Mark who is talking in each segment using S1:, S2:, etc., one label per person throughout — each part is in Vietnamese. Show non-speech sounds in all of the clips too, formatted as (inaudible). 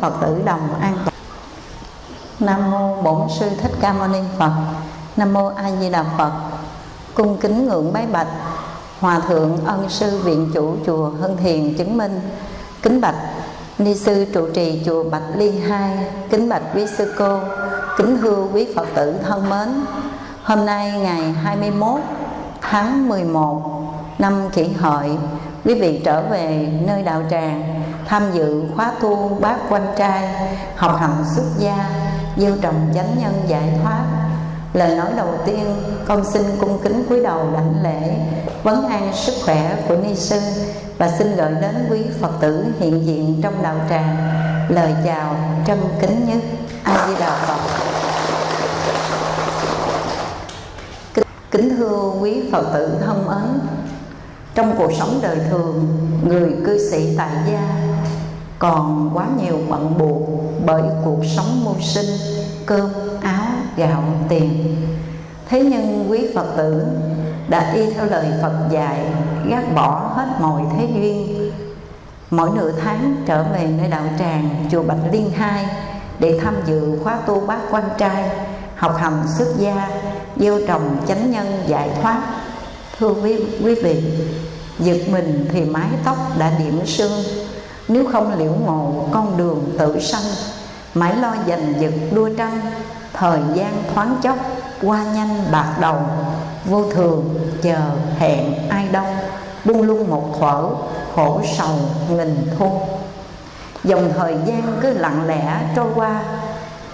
S1: phật tử đồng an toàn. Nam mô bổn sư thích ca mâu ni phật. Nam mô a di đà phật. Cung kính ngưỡng bái bạch. Hòa thượng ân sư viện chủ chùa hưng thiền chứng minh. Kính bạch, ni sư trụ trì chùa bạch liên hai. Kính bạch quý sư cô. Kính thưa quý phật tử thân mến. Hôm nay ngày 21 tháng 11 năm kỷ hợi, quý vị trở về nơi đạo tràng tham dự khóa tu bác quan trai, học hành xuất gia, gieo trồng chánh nhân giải thoát. Lời nói đầu tiên, con xin cung kính cúi đầu đảnh lễ, vấn an sức khỏe của ni sư và xin gửi đến quý phật tử hiện diện trong đạo tràng. Lời chào trân kính nhất a di đà phật. Kính- kính thưa quý phật tử thân mến, trong cuộc sống đời thường, người cư sĩ tại gia còn quá nhiều bận buộc bởi cuộc sống mưu sinh cơm áo gạo tiền. Thế nhưng quý phật tử đã y theo lời phật dạy gác bỏ hết mọi thế duyên. Mỗi nửa tháng trở về nơi đạo tràng chùa bạch liên hai để tham dự khóa tu bác quan trai học hành xuất gia gieo trồng chánh nhân giải thoát. Thưa quý, quý vị giật mình thì mái tóc đã điểm sương nếu không liễu ngộ con đường tự sanh. Mãi lo giành giật đua tranh thời gian thoáng chốc qua nhanh bạc đầu. Vô thường chờ hẹn ai đông, buông lung một thuở khổ sầu nghìn thu. Dòng thời gian cứ lặng lẽ trôi qua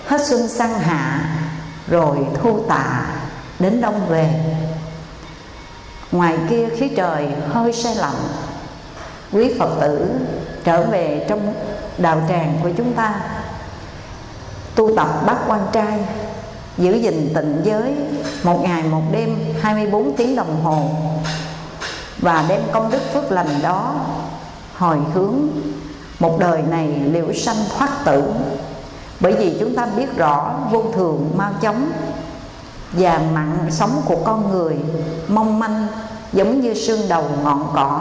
S1: hết xuân sang hạ rồi thu tạ đến đông về. Ngoài kia khí trời hơi se lạnh quý phật tử trở về trong đạo tràng của chúng ta. Tu tập bát quan trai, giữ gìn tịnh giới một ngày, một đêm 24 tiếng đồng hồ, và đem công đức phước lành đó hồi hướng một đời này liễu sanh thoát tử. Bởi vì chúng ta biết rõ vô thường, mau chóng, và mặn sống của con người mong manh giống như sương đầu ngọn cỏ,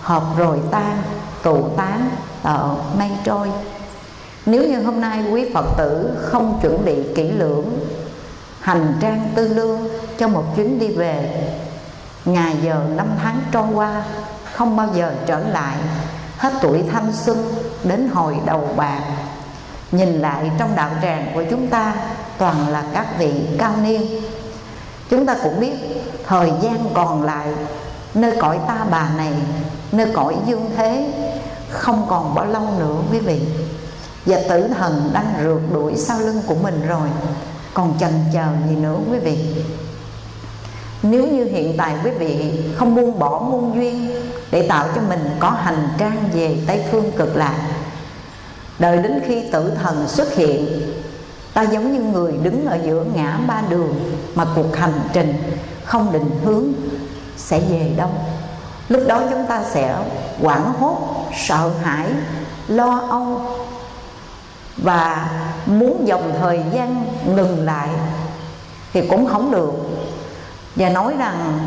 S1: hợp rồi tan tụ tán ở mây trôi. Nếu như hôm nay quý phật tử không chuẩn bị kỹ lưỡng, hành trang tư lương cho một chuyến đi về ngày giờ năm tháng trôi qua không bao giờ trở lại, hết tuổi thanh xuân đến hồi đầu bạc. Nhìn lại trong đạo tràng của chúng ta, toàn là các vị cao niên. Chúng ta cũng biết thời gian còn lại, nơi cõi ta bà này, nơi cõi dương thế không còn bao lâu nữa, quý vị. Và tử thần đang rượt đuổi sau lưng của mình rồi. Còn chần chờ gì nữa, quý vị? Nếu như hiện tại quý vị không buông bỏ muôn duyên để tạo cho mình có hành trang về tây phương cực lạc, đợi đến khi tử thần xuất hiện, ta giống như người đứng ở giữa ngã ba đường mà cuộc hành trình không định hướng sẽ về đâu lúc đó chúng ta sẽ hoảng hốt, sợ hãi, lo âu và muốn dòng thời gian ngừng lại thì cũng không được. Và nói rằng,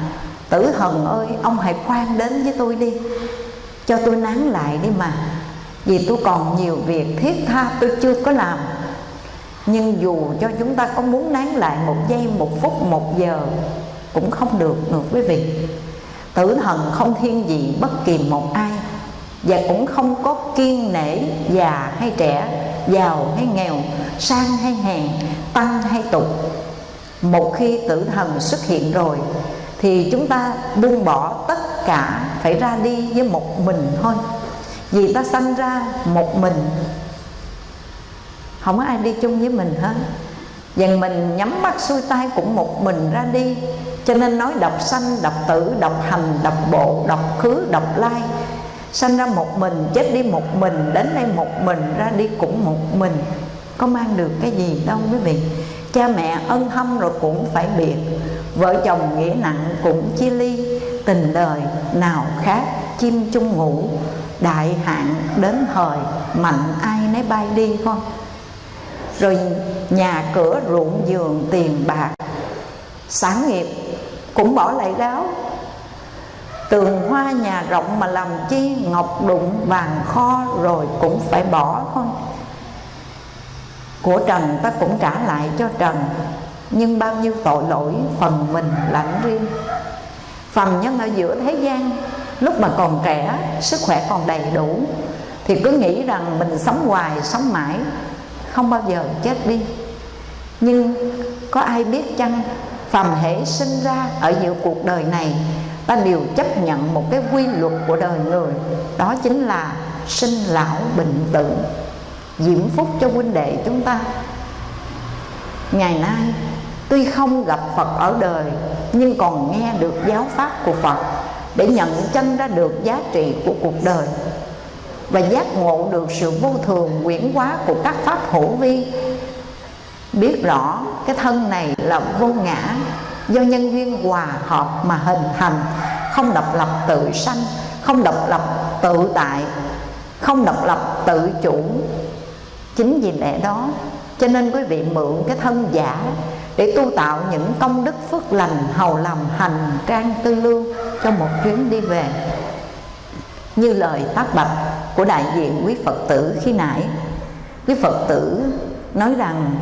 S1: tử thần ơi, ông hãy khoan đến với tôi đi, cho tôi nán lại đi mà, vì tôi còn nhiều việc thiết tha tôi chưa có làm. Nhưng dù cho chúng ta có muốn nán lại một giây, một phút, một giờ, cũng không được được quý vị tử thần không thiên vị bất kỳ một ai. Và cũng không có kiên nể, già hay trẻ, giàu hay nghèo, sang hay hèn, tăng hay tục. Một khi tử thần xuất hiện rồi, thì chúng ta buông bỏ tất cả, phải ra đi với một mình thôi. Vì ta sanh ra một mình. Không có ai đi chung với mình hết. Dần mình nhắm mắt xuôi tay cũng một mình ra đi. Cho nên nói đọc sanh, đọc tử, đọc hành, đọc bộ, đọc khứ, đọc lai. Sanh ra một mình, chết đi một mình, đến đây một mình, ra đi cũng một mình. Có mang được cái gì đâu quý vị. Cha mẹ ân hâm rồi cũng phải biệt. Vợ chồng nghĩa nặng cũng chia ly. Tình đời nào khác chim chung ngủ. Đại hạn đến thời mạnh ai nấy bay đi không? Rồi nhà cửa ruộng giường tiền bạc. Sáng nghiệp cũng bỏ lại gáo. Tường hoa nhà rộng mà làm chi Ngọc đụng vàng kho rồi cũng phải bỏ thôi. Của trần ta cũng trả lại cho trần Nhưng bao nhiêu tội lỗi phần mình lãnh riêng. Phàm nhân ở giữa thế gian Lúc mà còn trẻ, sức khỏe còn đầy đủ Thì cứ nghĩ rằng mình sống hoài, sống mãi Không bao giờ chết đi. Nhưng có ai biết chăng Phàm hễ sinh ra ở giữa cuộc đời này Ta đều chấp nhận một cái quy luật của đời người, Đó chính là sinh lão bệnh tử, Diễm phúc cho huynh đệ chúng ta. Ngày nay, Tuy không gặp Phật ở đời, Nhưng còn nghe được giáo pháp của Phật Để nhận chân ra được giá trị của cuộc đời Và giác ngộ được sự vô thường quyển hóa của các pháp hữu vi Biết rõ cái thân này là vô ngã Do nhân duyên hòa hợp mà hình thành, Không độc lập tự sanh, Không độc lập tự tại, Không độc lập tự chủ. Chính vì lẽ đó, Cho nên quý vị mượn cái thân giả để tu tạo những công đức phước lành hầu làm hành trang tư lương cho một chuyến đi về. Như lời tác bạch của đại diện quý phật tử khi nãy, quý phật tử nói rằng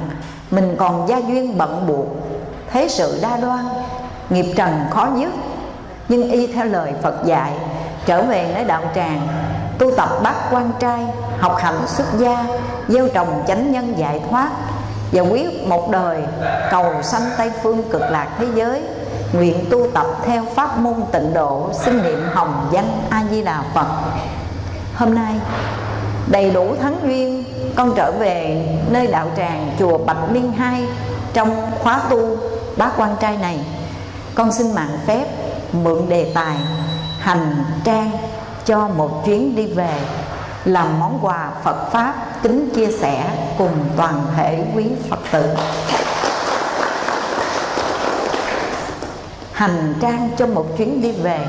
S1: mình còn gia duyên bận buộc, thế sự đa đoan, nghiệp trần khó dứt nhưng y theo lời phật dạy, trở về nơi đạo tràng, tu tập bát quan trai, học hạnh xuất gia, gieo trồng chánh nhân giải thoát. Và quyết một đời, cầu sanh tây phương cực lạc thế giới, nguyện tu tập theo pháp môn tịnh độ xin niệm hồng danh a di đà phật. Hôm nay, đầy đủ thắng duyên con trở về nơi đạo tràng chùa bạch liên hai trong khóa tu bác quan trai này. Con xin mạng phép mượn đề tài, hành trang cho một chuyến đi về, làm món quà Phật Pháp kính chia sẻ cùng toàn thể quý Phật tử. Hành trang cho một chuyến đi về.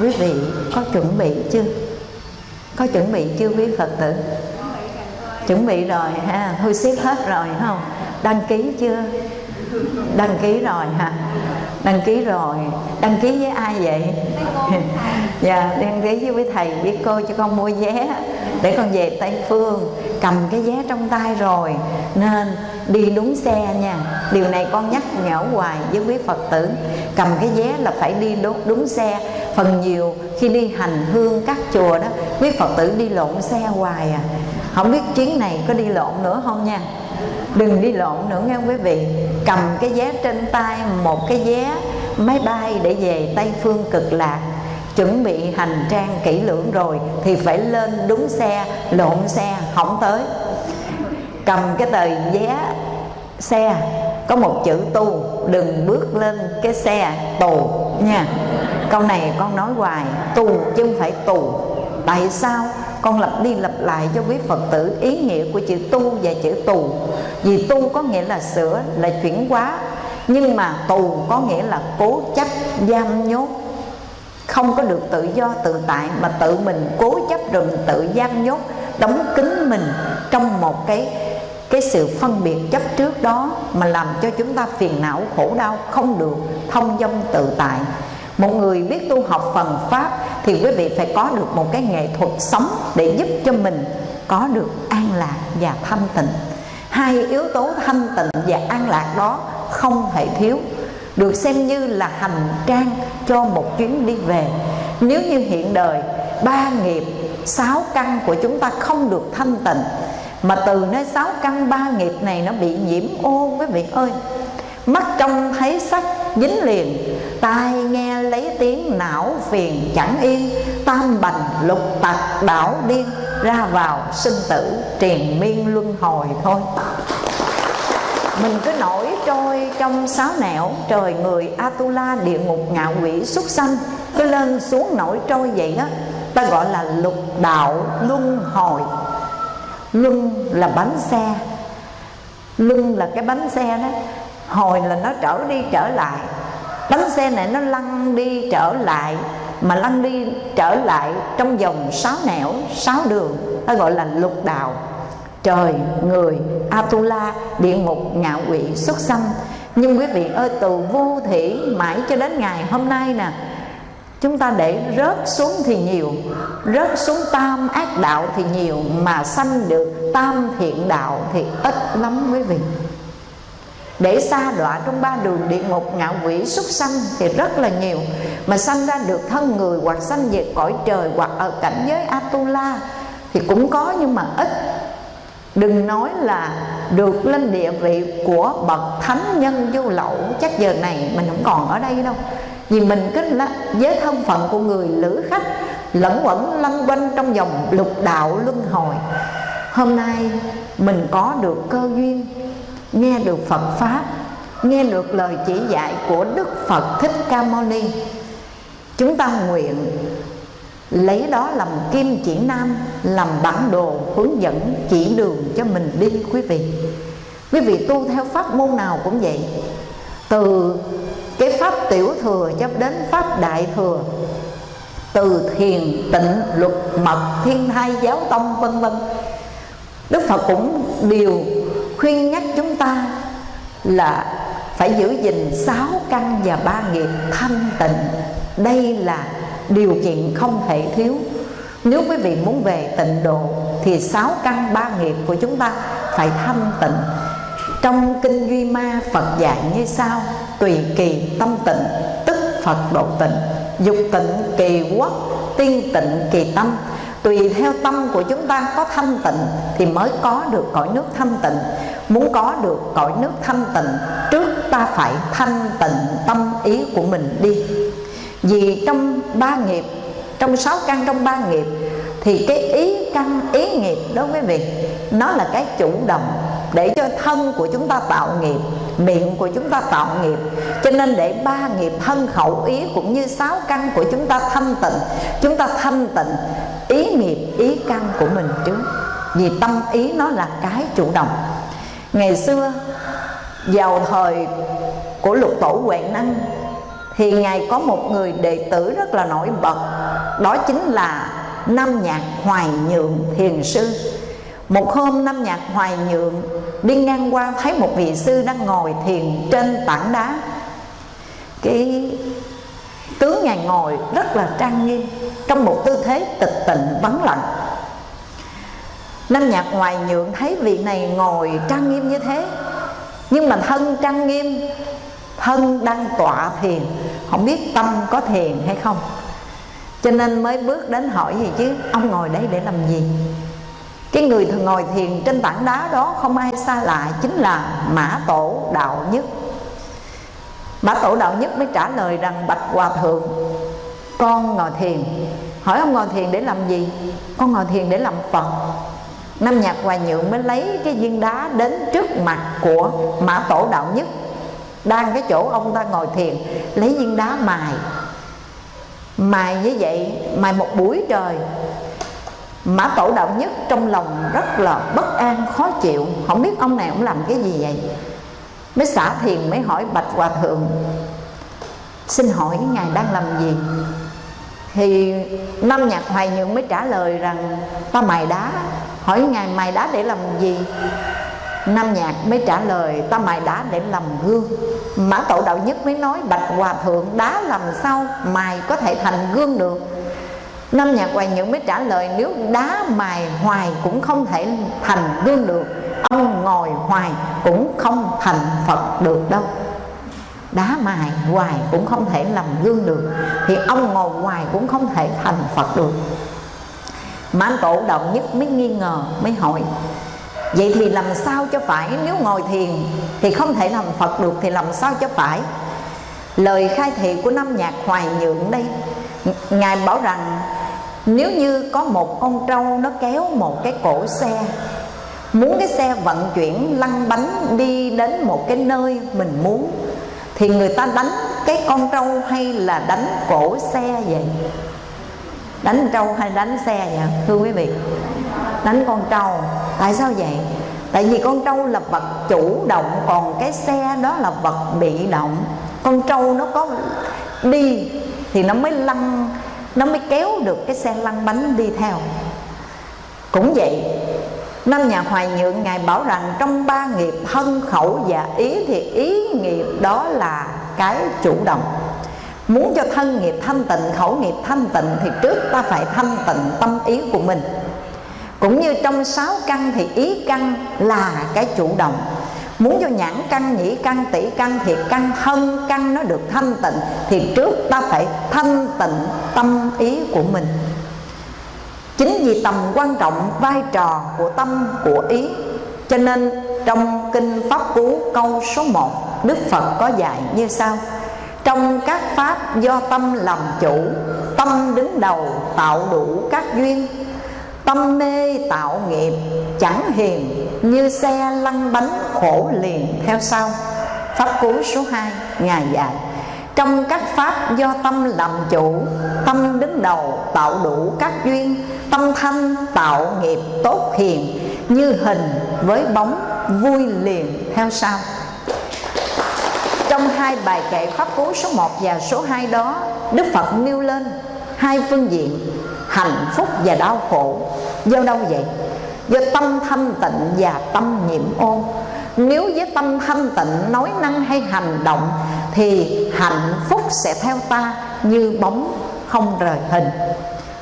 S1: Quý vị có chuẩn bị chưa? Có chuẩn bị chưa quý Phật tử? Chuẩn bị rồi ha thu xếp hết rồi không? Đăng ký chưa? Đăng ký rồi hả? Đăng ký rồi. Đăng ký với ai vậy? (laughs) Dạ đăng ký với quý thầy với cô cho con mua vé để con về tây phương cầm cái vé trong tay rồi. Nên đi đúng xe nha. Điều này con nhắc nhở hoài với quý phật tử. Cầm cái vé là phải đi đúng, đúng xe. Phần nhiều khi đi hành hương các chùa đó quý phật tử đi lộn xe hoài à không biết chuyến này có đi lộn nữa không nha. Đừng đi lộn nữa nghe quý vị. Cầm cái vé trên tay, một cái vé máy bay để về tây phương cực lạc. Chuẩn bị hành trang kỹ lưỡng rồi thì phải lên đúng xe, lộn xe, không tới. Cầm cái tờ vé xe, có một chữ tu, đừng bước lên cái xe tù nha. Câu này con nói hoài, tù chứ không phải tù. Tại sao? Con lặp đi lặp lại cho quý phật tử ý nghĩa của chữ tu và chữ tù. Vì tu có nghĩa là sửa, là chuyển hóa, nhưng mà tù có nghĩa là cố chấp, giam nhốt. Không có được tự do tự tại mà tự mình cố chấp rồi mình tự giam nhốt, đóng kín mình trong một cái cái sự phân biệt chấp trước đó mà làm cho chúng ta phiền não, khổ đau, không được, thông dong tự tại một người biết tu học phần pháp thì quý vị phải có được một cái nghệ thuật sống để giúp cho mình có được an lạc và thanh tịnh. Hai yếu tố thanh tịnh và an lạc đó không thể thiếu, được xem như là hành trang cho một chuyến đi về. Nếu như hiện đời, ba nghiệp, sáu căn của chúng ta không được thanh tịnh, mà từ nơi sáu căn ba nghiệp này nó bị nhiễm ô, quý vị ơi mắt trông thấy sắc dính liền, tai nghe lấy tiếng não phiền chẳng yên, tam bành lục tặc đảo điên, ra vào sinh tử triền miên luân hồi thôi. Mình cứ nổi trôi trong sáu nẻo, trời người atula địa ngục ngạo quỷ xuất sanh, cứ lên xuống nổi trôi vậy đó ta gọi là lục đạo luân hồi. Luân là bánh xe, luân là cái bánh xe đó hồi là nó trở đi trở lại. Bánh xe này nó lăn đi trở lại, mà lăn đi trở lại trong vòng sáu nẻo, sáu đường, nó gọi là lục đạo. Trời, người, atula, địa ngục, ngạo quỷ, xuất sanh. Nhưng quý vị ơi, từ vô thủy mãi cho đến ngày hôm nay nè, chúng ta để rớt xuống thì nhiều, rớt xuống tam ác đạo thì nhiều, mà sanh được tam thiện đạo thì ít lắm quý vị để xa đọa trong ba đường địa ngục ngạo quỷ súc sanh thì rất là nhiều. Mà sanh ra được thân người hoặc sanh về cõi trời hoặc ở cảnh giới atula thì cũng có, nhưng mà ít. Đừng nói là được lên địa vị của bậc thánh nhân vô lậu, chắc giờ này mình không còn ở đây đâu. Vì mình cứ là với thân phận của người lữ khách, lẫn quẩn lăn quanh trong vòng lục đạo luân hồi. Hôm nay mình có được cơ duyên nghe được phật pháp, nghe được lời chỉ dạy của đức phật thích ca mâu ni, chúng ta nguyện lấy đó làm kim chỉ nam, làm bản đồ hướng dẫn chỉ đường cho mình đi, quý vị. Quý vị tu theo pháp môn nào cũng vậy. Từ cái pháp tiểu thừa cho đến pháp đại thừa, từ thiền tịnh, luật mật, thiên thai, giáo tông, vân vân, đức phật cũng đều khuyên nhắc chúng ta là phải giữ gìn sáu căn và ba nghiệp thanh tịnh. Đây là điều kiện không thể thiếu. Nếu quý vị muốn về tịnh độ, thì sáu căn, ba nghiệp của chúng ta phải thanh tịnh. Trong kinh duy ma, phật dạy như sau, tùy kỳ tâm tịnh, tức phật độ tịnh. Dục tịnh kỳ quốc, tiên tịnh kỳ tâm tùy theo tâm của chúng ta có thanh tịnh thì mới có được cõi nước thanh tịnh. Muốn có được cõi nước thanh tịnh, trước ta phải thanh tịnh tâm ý của mình đi. Vì trong ba nghiệp, trong sáu căn trong ba nghiệp, thì cái ý căn, ý nghiệp đó quý vị, nó là cái chủ động để cho thân của chúng ta tạo nghiệp, miệng của chúng ta tạo nghiệp. Cho nên để ba nghiệp thân khẩu ý cũng như sáu căn của chúng ta thanh tịnh, chúng ta thanh tịnh ý nghiệp, ý căn của mình trước. Vì tâm ý nó là cái chủ động. Ngày xưa, vào thời của lục tổ huệ năng, thì ngài có một người đệ tử rất là nổi bật. Đó chính là nam nhạc hoài nhượng thiền sư. Một hôm, nam nhạc hoài nhượng đi ngang qua, thấy một vị sư đang ngồi thiền trên tảng đá. Cái tướng ngài ngồi rất là trang nghiêm, trong một tư thế tịch tịnh, vắng lặng. Nam nhạc hoài nhượng thấy vị này ngồi trang nghiêm như thế, nhưng mà thân trang nghiêm, thân đang tọa thiền, không biết tâm có thiền hay không. Cho nên mới bước đến hỏi gì chứ, ông ngồi đây để làm gì? Cái người thường ngồi thiền trên tảng đá đó không ai xa lạ, chính là mã tổ đạo nhất bà tổ đạo nhất mới trả lời rằng, bạch hòa thượng, con ngồi thiền. Hỏi ông ngồi thiền để làm gì? Con ngồi thiền để làm phật. Năm nhạc hòa nhượng mới lấy cái viên đá đến trước mặt của mã tổ đạo nhất. Đang cái chỗ ông ta ngồi thiền, lấy viên đá mài. Mài như vậy, mài một buổi trời. Mã tổ đạo nhất trong lòng rất là bất an, khó chịu. Không biết ông này ông làm cái gì vậy? Mới xả thiền, mới hỏi bạch hòa thượng, xin hỏi ngài đang làm gì? Thì năm nhạc hoài nhượng mới trả lời rằng, ta mài đá. Hỏi ngài, mài đá để làm gì? Nam Nhạc mới trả lời, Ta mài đá để làm gương. Mã Tổ Đạo Nhất mới nói, Bạch Hòa Thượng, đá làm sao Mài có thể thành gương được? Nam Nhạc Hoài Nhượng mới trả lời, Nếu đá mài hoài cũng không thể thành gương được. Ông ngồi hoài cũng không thành Phật được đâu. Đá mài hoài cũng không thể làm gương được. Thì ông ngồi hoài cũng không thể thành Phật được. Mã Tổ Đạo Nhất mới nghi ngờ, Mới hỏi, Vậy thì làm sao cho phải? Nếu ngồi thiền thì không thể làm Phật được Thì làm sao cho phải? Lời khai thị của năm nhạc hoài nhượng đây, Ngài bảo rằng, nếu như có một con trâu nó kéo một cái cổ xe muốn cái xe vận chuyển, lăn bánh đi đến một cái nơi mình muốn, thì người ta đánh cái con trâu hay là đánh cổ xe vậy? Đánh trâu hay đánh xe vậy? Thưa quý vị, đánh con trâu. Tại sao vậy? Tại vì con trâu là vật chủ động, còn cái xe đó là vật bị động. Con trâu nó có đi thì nó mới lăn, nó mới kéo được cái xe lăn bánh đi theo. Cũng vậy năm nhà hoài nhượng ngài bảo rằng trong ba nghiệp thân khẩu và ý thì ý nghiệp đó là cái chủ động. Muốn cho thân nghiệp thanh tịnh khẩu nghiệp thanh tịnh thì trước ta phải thanh tịnh tâm ý của mình. Cũng như trong sáu căn thì ý căn là cái chủ động. Muốn cho nhãn căn, nhĩ căn, tỷ căn Thì căn thân căn nó được thanh tịnh Thì trước ta phải thanh tịnh tâm ý của mình. Chính vì tầm quan trọng vai trò của tâm, của ý, Cho nên trong Kinh Pháp Cú câu số 1 Đức Phật có dạy như sau. Trong các pháp do tâm làm chủ, Tâm đứng đầu tạo đủ các duyên. Tâm mê tạo nghiệp, chẳng hiền, Như xe lăn bánh khổ liền theo sau. Pháp cú số 2 Ngài dạy. Trong các pháp do tâm làm chủ, Tâm đứng đầu tạo đủ các duyên, Tâm thanh tạo nghiệp tốt hiền, Như hình với bóng vui liền theo sau. Trong hai bài kệ Pháp cú số 1 và số 2 đó, Đức Phật nêu lên hai phương diện, hạnh phúc và đau khổ. Do đâu vậy? Do tâm thanh tịnh và tâm nhiễm ô. Nếu với tâm thanh tịnh, nói năng hay hành động thì hạnh phúc sẽ theo ta như bóng không rời hình.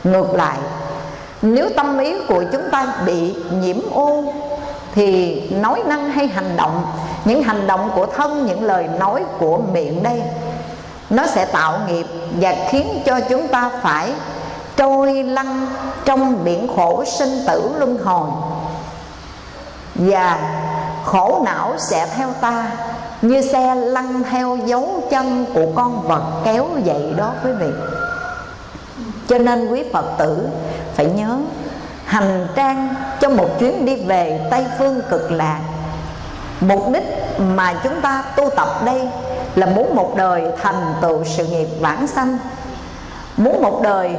S1: Ngược lại, nếu tâm ý của chúng ta bị nhiễm ô, thì nói năng hay hành động, những hành động của thân, những lời nói của miệng đây, nó sẽ tạo nghiệp và khiến cho chúng ta phải trôi lăn trong biển khổ sinh tử luân hồi. Và khổ não sẽ theo ta như xe lăn theo dấu chân của con vật kéo dậy đó quý vị. Cho nên quý phật tử phải nhớ, hành trang cho một chuyến đi về tây phương cực lạc. Mục đích mà chúng ta tu tập đây là muốn một đời thành tựu sự nghiệp vãng sanh. Muốn một đời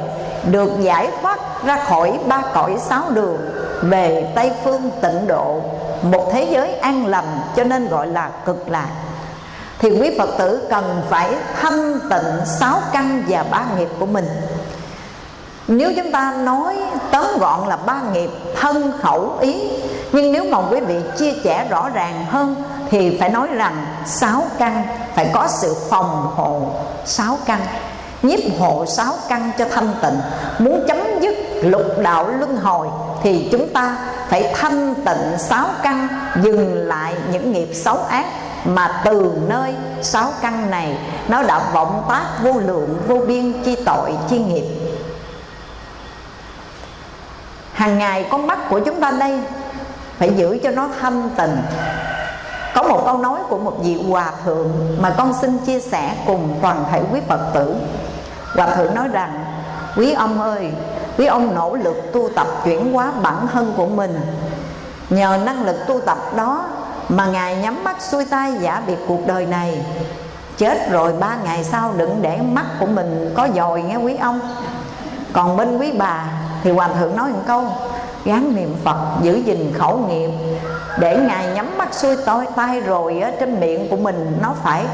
S1: được giải thoát ra khỏi ba cõi sáu đường về tây phương tịnh độ, một thế giới an lành cho nên gọi là cực lạc. Thì quý phật tử cần phải thanh tịnh sáu căn và ba nghiệp của mình. Nếu chúng ta nói tóm gọn là ba nghiệp thân khẩu ý, nhưng nếu mà quý vị chia sẻ rõ ràng hơn thì phải nói rằng sáu căn, phải có sự phòng hộ sáu căn, nhiếp hộ sáu căn cho thanh tịnh. Muốn chấm dứt lục đạo luân hồi thì chúng ta phải thanh tịnh sáu căn, dừng lại những nghiệp xấu ác. Mà từ nơi sáu căn này, nó đã vọng tác vô lượng, vô biên chi tội, chi nghiệp. Hàng ngày con mắt của chúng ta đây phải giữ cho nó thanh tịnh. Có một câu nói của một vị hòa thượng mà con xin chia sẻ cùng toàn thể quý phật tử. Hòa thượng nói rằng, quý ông ơi quý ông nỗ lực tu tập chuyển hóa bản thân của mình. Nhờ năng lực tu tập đó mà ngài nhắm mắt xuôi tay giả biệt cuộc đời này. Chết rồi ba ngày sau đừng để mắt của mình có dòi nghe quý ông. Còn bên quý bà thì hòa thượng nói một câu, gán niệm phật giữ gìn khẩu nghiệp, để ngài nhắm mắt xuôi tay rồi ở trên miệng của mình nó phải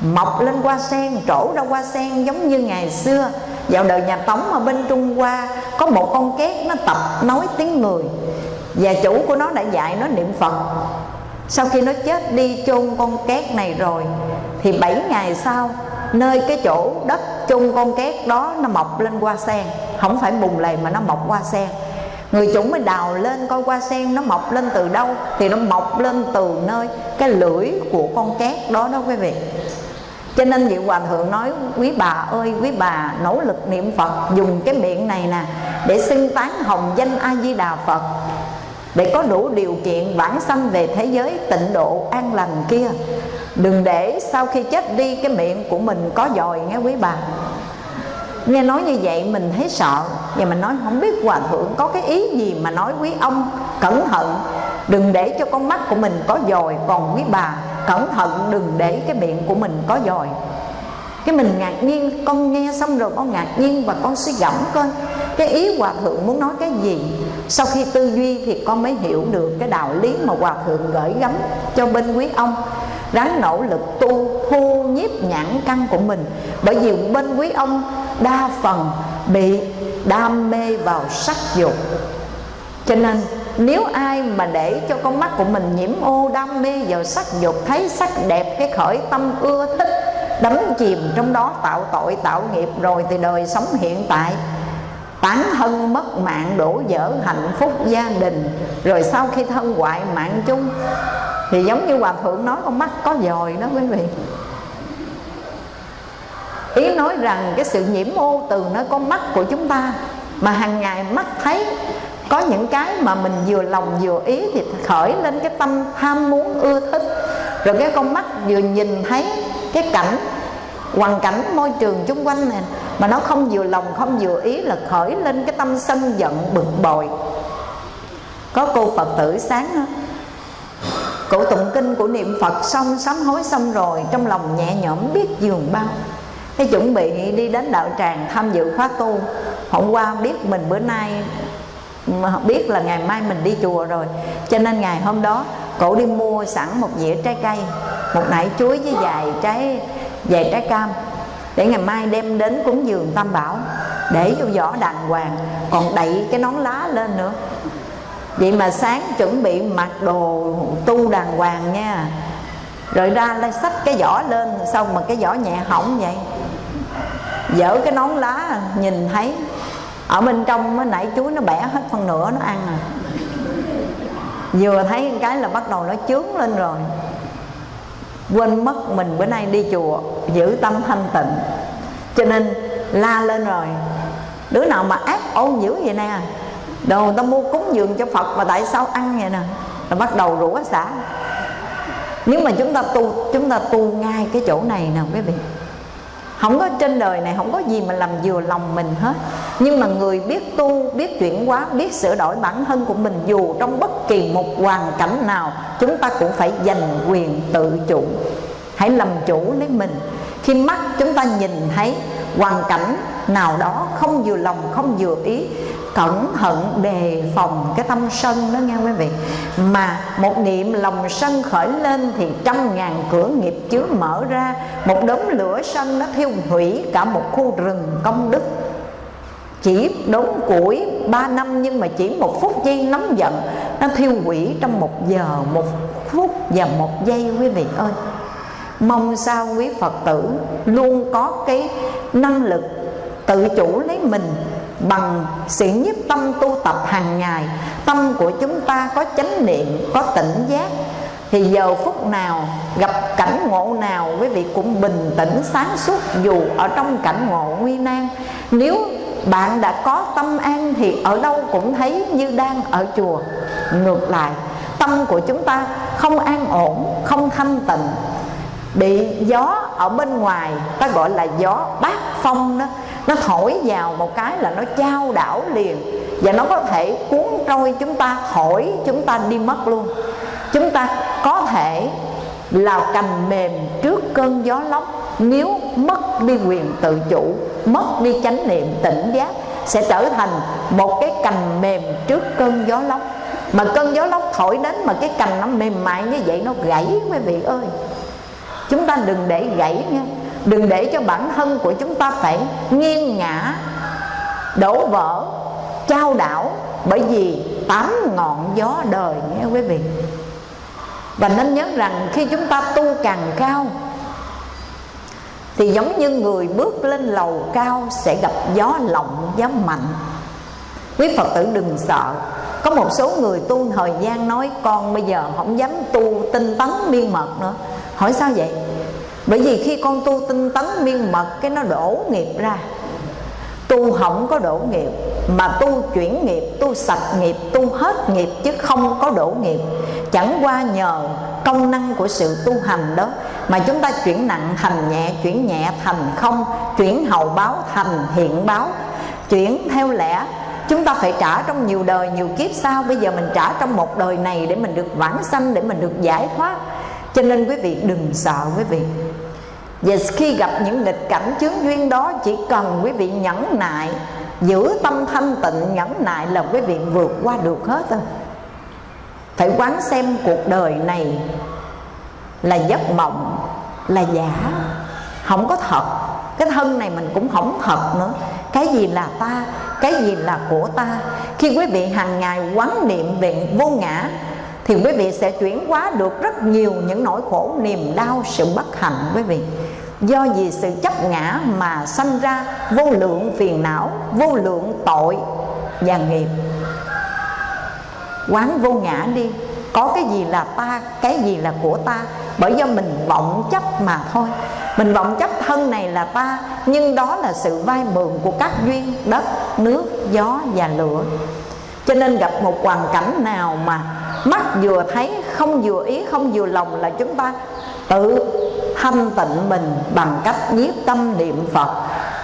S1: mọc lên qua sen, trổ ra qua sen giống như ngày xưa vào đời nhà tống ở bên trung hoa, có một con két nó tập nói tiếng người. Và chủ của nó đã dạy nó niệm phật. Sau khi nó chết đi chôn con két này rồi, thì bảy ngày sau, nơi cái chỗ đất chôn con két đó nó mọc lên hoa sen. Không phải bùng lầy mà nó mọc hoa sen. Người chủ mới đào lên coi hoa sen nó mọc lên từ đâu, thì nó mọc lên từ nơi cái lưỡi của con két đó đó quý vị cho nên vị hòa thượng nói, quý bà ơi, quý bà nỗ lực niệm phật, dùng cái miệng này nè, để xưng tán hồng danh a di đà phật, để có đủ điều kiện vãng sanh về thế giới tịnh độ an lành kia. Đừng để sau khi chết đi cái miệng của mình có dòi nghe quý bà. Nghe nói như vậy mình thấy sợ và mình nói không biết hòa thượng có cái ý gì mà nói quý ông cẩn thận đừng để cho con mắt của mình có dòi, còn quý bà, cẩn thận đừng để cái miệng của mình có dòi. Cái mình ngạc nhiên, con nghe xong rồi con ngạc nhiên và con suy gẫm coi, cái ý hòa thượng muốn nói cái gì? Sau khi tư duy thì con mới hiểu được cái đạo lý mà hòa thượng gửi gắm cho bên quý ông. Ráng nỗ lực tu, thu nhiếp nhãn căn của mình, bởi vì bên quý ông đa phần bị đam mê vào sắc dục. Cho nên nếu ai mà để cho con mắt của mình nhiễm ô đam mê vào sắc dục, thấy sắc đẹp, cái khởi tâm ưa thích, đắm chìm trong đó, tạo tội, tạo nghiệp, rồi thì đời sống hiện tại. Tán thân mất mạng, đổ vỡ hạnh phúc gia đình, rồi sau khi thân hoại mạng chung. Thì giống như hòa thượng nói, con mắt có dòi đó quý vị. Ý nói rằng cái sự nhiễm ô từ nơi con mắt của chúng ta mà hàng ngày mắt thấy có những cái mà mình vừa lòng vừa ý thì khởi lên cái tâm tham muốn ưa thích. Rồi cái con mắt vừa nhìn thấy cái cảnh, hoàn cảnh môi trường xung quanh này mà nó không vừa lòng, không vừa ý là khởi lên cái tâm sân giận, bực bội. Có cô phật tử sáng đó cụ tụng kinh của niệm phật xong, sám hối xong rồi, trong lòng nhẹ nhõm biết giường bao. Cái chuẩn bị đi đến đạo tràng tham dự khóa tu. Hôm qua biết mình bữa nay mà biết là ngày mai mình đi chùa rồi. Cho nên ngày hôm đó, cổ đi mua sẵn một dĩa trái cây, một nải chuối với vài trái vài trái cam, để ngày mai đem đến cúng dường tam bảo, để vô vỏ đàng hoàng, còn đậy cái nón lá lên nữa. Vậy mà sáng chuẩn bị mặc đồ tu đàng hoàng nha. Rồi ra lại xách cái vỏ lên, xong mà cái vỏ nhẹ hỏng vậy. Dở cái nón lá, nhìn thấy ở bên trong mới nãy chuối nó bẻ hết phần nửa nó ăn à. Vừa thấy cái là bắt đầu nó chướng lên rồi. Quên mất mình bữa nay đi chùa, giữ tâm thanh tịnh. Cho nên la lên rồi. Đứa nào mà ác, ôn dữ vậy nè. Đồ người ta mua cúng dường cho phật mà tại sao ăn vậy nè. Là bắt đầu rủa xả. Nếu mà chúng ta tu, chúng ta tu ngay cái chỗ này nè quý vị không có trên đời này không có gì mà làm vừa lòng mình hết. Nhưng mà người biết tu, biết chuyển hóa, biết sửa đổi bản thân của mình, dù trong bất kỳ một hoàn cảnh nào, chúng ta cũng phải giành quyền tự chủ. Hãy làm chủ lấy mình. Khi mắt chúng ta nhìn thấy hoàn cảnh nào đó không vừa lòng, không vừa ý cẩn thận đề phòng cái tâm sân đó nghe quý vị. Mà một niệm lòng sân khởi lên thì trăm ngàn cửa nghiệp chứa mở ra, một đống lửa sân nó thiêu hủy cả một khu rừng công đức. Chỉ đốn củi ba năm nhưng mà chỉ một phút giây nóng giận, nó thiêu hủy trong một giờ, một phút và một giây quý vị ơi. Mong sao quý phật tử luôn có cái năng lực tự chủ lấy mình bằng sự nhiếp tâm tu tập hàng ngày, tâm của chúng ta có chánh niệm, có tỉnh giác. Thì giờ phút nào, gặp cảnh ngộ nào, quý vị cũng bình tĩnh, sáng suốt, dù ở trong cảnh ngộ nguy nan. Nếu bạn đã có tâm an thì ở đâu cũng thấy như đang ở chùa. Ngược lại, tâm của chúng ta không an ổn, không thanh tịnh. Bị gió ở bên ngoài, ta gọi là gió bát phong đó nó thổi vào một cái là nó trao đảo liền. Và nó có thể cuốn trôi chúng ta thổi chúng ta đi mất luôn. Chúng ta có thể là cành mềm trước cơn gió lốc. Nếu mất đi quyền tự chủ, mất đi chánh niệm tỉnh giác, sẽ trở thành một cái cành mềm trước cơn gió lốc. Mà cơn gió lốc thổi đến mà cái cành nó mềm mại như vậy, nó gãy, quý vị ơi. Chúng ta đừng để gãy nha đừng để cho bản thân của chúng ta phải nghiêng ngã, đổ vỡ, trao đảo bởi vì tám ngọn gió đời nghe quý vị. Và nên nhớ rằng khi chúng ta tu càng cao, thì giống như người bước lên lầu cao sẽ gặp gió lộng gió mạnh. Quý phật tử đừng sợ. Có một số người tu thời gian nói, con bây giờ không dám tu, tinh tấn miên mật nữa. Hỏi sao vậy? Bởi vì khi con tu tinh tấn miên mật, cái nó đổ nghiệp ra. Tu không có đổ nghiệp, mà tu chuyển nghiệp, tu sạch nghiệp, tu hết nghiệp chứ không có đổ nghiệp. Chẳng qua nhờ công năng của sự tu hành đó mà chúng ta chuyển nặng thành nhẹ, chuyển nhẹ thành không, chuyển hậu báo thành hiện báo. Chuyển theo lẽ, chúng ta phải trả trong nhiều đời, nhiều kiếp sau. Bây giờ mình trả trong một đời này để mình được vãng sanh, để mình được giải thoát cho nên quý vị đừng sợ quý vị. Và khi gặp những nghịch cảnh chướng duyên đó, chỉ cần quý vị nhẫn nại, giữ tâm thanh tịnh, nhẫn nại là quý vị vượt qua được hết thôi. Phải quán xem cuộc đời này là giấc mộng, là giả. Không có thật. Cái thân này mình cũng không thật nữa. Cái gì là ta? Cái gì là của ta? Khi quý vị hàng ngày quán niệm về vô ngã thì quý vị sẽ chuyển hóa được rất nhiều những nỗi khổ, niềm đau, sự bất hạnh, quý vị. Do vì sự chấp ngã mà sanh ra vô lượng phiền não, vô lượng tội và nghiệp. Quán vô ngã đi. Có cái gì là ta, cái gì là của ta? Bởi do mình vọng chấp mà thôi. Mình vọng chấp thân này là ta, nhưng đó là sự vay mượn của các duyên đất, nước, gió và lửa. Cho nên gặp một hoàn cảnh nào mà mắt vừa thấy, không vừa ý, không vừa lòng là chúng ta tự thanh tịnh mình bằng cách nhiếp tâm niệm phật,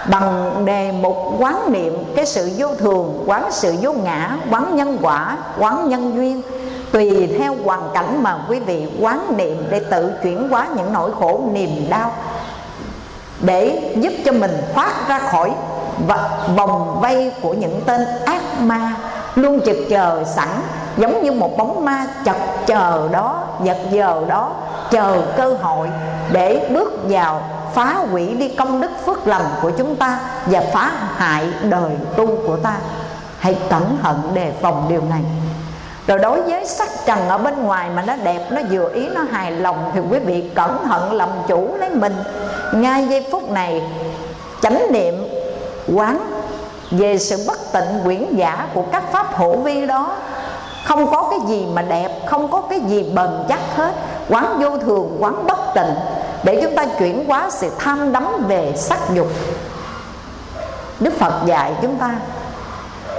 S1: bằng đề mục quán niệm cái sự vô thường, quán sự vô ngã, quán nhân quả, quán nhân duyên. Tùy theo hoàn cảnh mà quý vị quán niệm để tự chuyển hóa những nỗi khổ, niềm đau để giúp cho mình thoát ra khỏi vòng vây của những tên ác ma, luôn trực chờ sẵn giống như một bóng ma chật chờ đó giật giờ đó chờ cơ hội để bước vào phá hủy đi công đức phước lành của chúng ta và phá hại đời tu của ta. Hãy cẩn thận đề phòng điều này. Rồi đối với sắc trần ở bên ngoài mà nó đẹp, nó vừa ý, nó hài lòng thì quý vị cẩn thận làm chủ lấy mình. Ngay giây phút này, chánh niệm, quán về sự bất tịnh quyển giả của các pháp hữu vi đó không có cái gì mà đẹp, không có cái gì bền chắc hết. Quán vô thường, quán bất tịnh. Để chúng ta chuyển hóa sự tham đắm về sắc dục. Đức phật dạy chúng ta,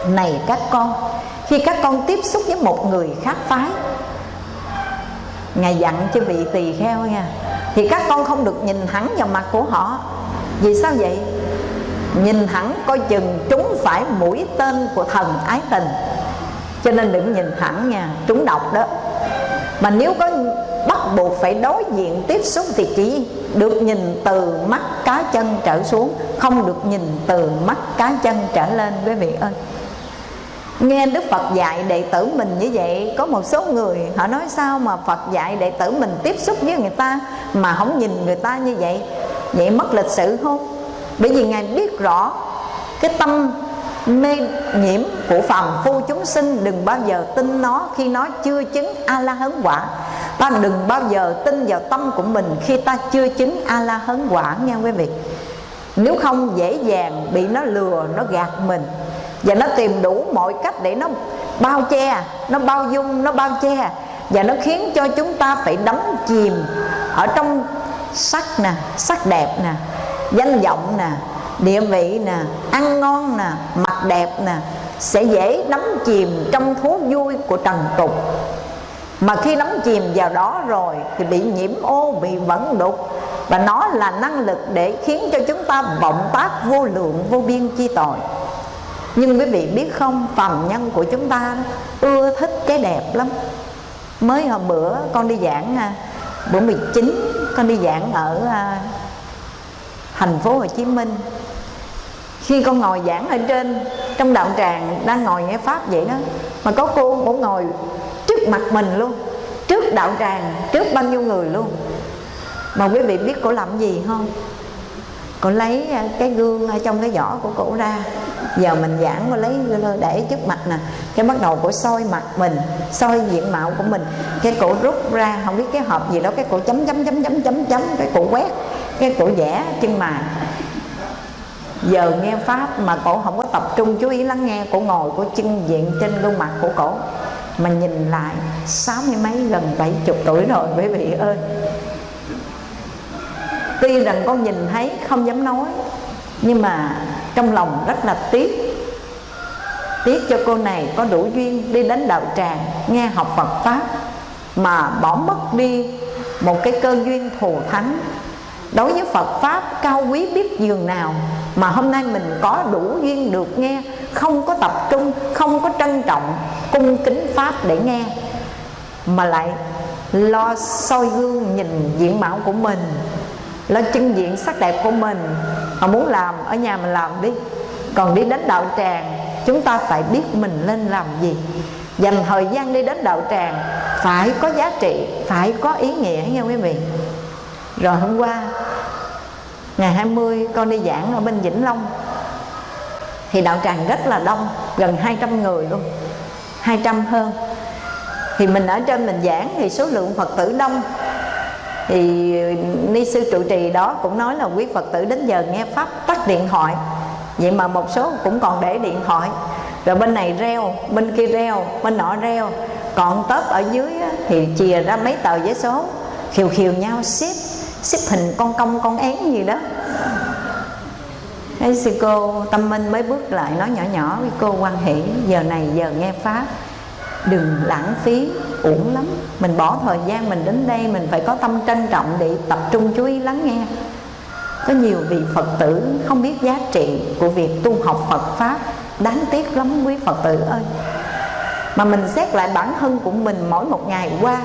S1: này các con, khi các con tiếp xúc với một người khác phái, ngài dặn cho vị tỳ kheo nha, thì các con không được nhìn thẳng vào mặt của họ. Vì sao vậy? Nhìn thẳng coi chừng trúng phải mũi tên của thần ái tình cho nên đừng nhìn thẳng nha, trúng độc đó. Mà nếu có bắt buộc phải đối diện tiếp xúc thì chỉ được nhìn từ mắt cá chân trở xuống, không được nhìn từ mắt cá chân trở lên, quý vị ơi. Nghe đức phật dạy đệ tử mình như vậy, có một số người họ nói sao mà phật dạy đệ tử mình tiếp xúc với người ta mà không nhìn người ta như vậy? Vậy mất lịch sự không? Bởi vì ngài biết rõ cái tâm mê nhiễm của phàm phu chúng sinh đừng bao giờ tin nó khi nó chưa chứng a la hấn quả. Ta đừng bao giờ tin vào tâm của mình khi ta chưa chứng a la hấn quả nha quý vị? Nếu không dễ dàng bị nó lừa, nó gạt mình. Và nó tìm đủ mọi cách để nó bao che, nó bao dung, nó bao che. Và nó khiến cho chúng ta phải đắm chìm ở trong sắc nè, sắc đẹp nè, danh vọng nè địa vị nè, ăn ngon nè mặt đẹp nè, sẽ dễ đắm chìm trong thú vui của trần tục. Mà khi đắm chìm vào đó rồi thì bị nhiễm ô, bị vẫn đục. Và nó là năng lực để khiến cho chúng ta vọng tác vô lượng, vô biên chi tội. Nhưng quý vị biết không, phàm nhân của chúng ta ưa thích cái đẹp lắm. Mới hôm bữa con đi giảng à, bữa 19 con đi giảng ở à, thành phố Hồ Chí Minh khi con ngồi giảng ở trên, trong đạo tràng đang ngồi nghe pháp vậy đó, mà có cô cũng ngồi trước mặt mình luôn, trước đạo tràng, trước bao nhiêu người luôn. Mà quý vị biết cô làm gì không? Cô lấy à, cái gương ở trong cái giỏ của cổ ra. Giờ mình giảng, cô lấy để trước mặt nè. Cái bắt đầu cổ soi mặt mình, soi diện mạo của mình. Cái cổ rút ra, không biết cái hộp gì đó, cái cổ chấm chấm chấm chấm chấm chấm, cái cổ quét, cái cổ vẽ chân mày giờ nghe pháp mà cổ không có tập trung, chú ý lắng nghe, cổ ngồi, cổ chân diện trên gương mặt của cổ. Mà nhìn lại, sáu mươi mấy, gần bảy chục tuổi rồi, quý vị ơi. Tuy rằng con nhìn thấy không dám nói, nhưng mà trong lòng rất là tiếc. Tiếc cho cô này có đủ duyên đi đến đạo tràng, nghe học Phật pháp, mà bỏ mất đi một cái cơ duyên thù thắng đối với Phật Pháp, cao quý biết dường nào, mà hôm nay mình có đủ duyên được nghe, không có tập trung, không có trân trọng, cung kính Pháp để nghe, mà lại lo soi gương nhìn diện mạo của mình, lo chân diện sắc đẹp của mình, mà muốn làm, ở nhà mình làm đi. Còn đi đến đạo tràng, chúng ta phải biết mình lên làm gì. Dành thời gian đi đến đạo tràng, phải có giá trị, phải có ý nghĩa nha quý vị? Rồi hôm qua, ngày 20 con đi giảng ở bên Vĩnh Long. Thì đạo tràng rất là đông, gần 200 người luôn 200 hơn. Thì mình ở trên mình giảng thì số lượng Phật tử đông. Thì ni sư trụ trì đó cũng nói là quý Phật tử đến giờ nghe pháp tắt điện thoại. Vậy mà một số cũng còn để điện thoại. Rồi bên này reo, bên kia reo, bên nọ reo. Còn tớp ở dưới thì chìa ra mấy tờ giấy số, khiều khiều nhau xếp xếp hình con công, con én gì đó. Thế sư cô Tâm Minh mới bước lại, nói nhỏ nhỏ với cô quan hỷ Giờ này giờ nghe Pháp, Đừng lãng phí, uổng lắm. Mình bỏ thời gian mình đến đây, Mình phải có tâm trân trọng để tập trung chú ý lắng nghe. Có nhiều vị Phật tử không biết giá trị Của việc tu học Phật Pháp, Đáng tiếc lắm quý Phật tử ơi. Mà mình xét lại bản thân của mình Mỗi một ngày qua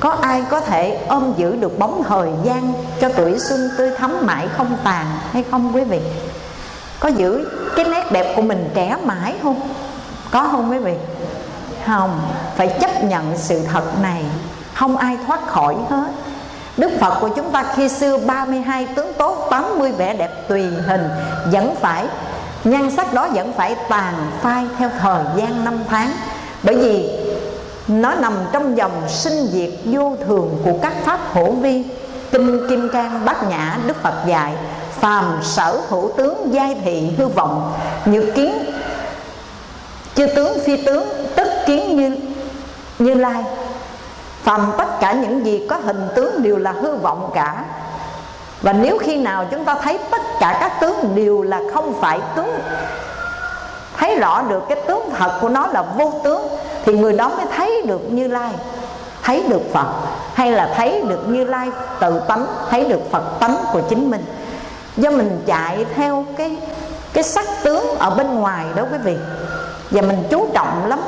S1: có ai có thể ôm giữ được bóng thời gian cho tuổi xuân tươi thắm mãi không tàn hay không, quý vị? Có giữ cái nét đẹp của mình trẻ mãi không? Có không, quý vị? Không, phải chấp nhận sự thật này. Không ai thoát khỏi hết. Đức Phật của chúng ta khi xưa 32 tướng tốt 80 vẻ đẹp tùy hình, Vẫn phải, Nhan sắc đó vẫn phải tàn phai theo thời gian năm tháng. Bởi vì nó nằm trong dòng sinh diệt vô thường của các pháp hổ vi. Kinh kim cang bát nhã đức phật dạy, phàm sở hữu tướng giai thị hư vọng, như kiến, chư tướng phi tướng, tức kiến như như lai. Phàm tất cả những gì có hình tướng đều là hư vọng cả. Và nếu khi nào chúng ta thấy tất cả các tướng đều là không phải tướng, thấy rõ được cái tướng thật của nó là vô tướng thì người đó mới thấy được như lai, thấy được phật, hay là thấy được như lai tự tánh, thấy được phật tánh của chính mình. Do mình chạy theo cái cái sắc tướng ở bên ngoài đó quý vị, và mình chú trọng lắm.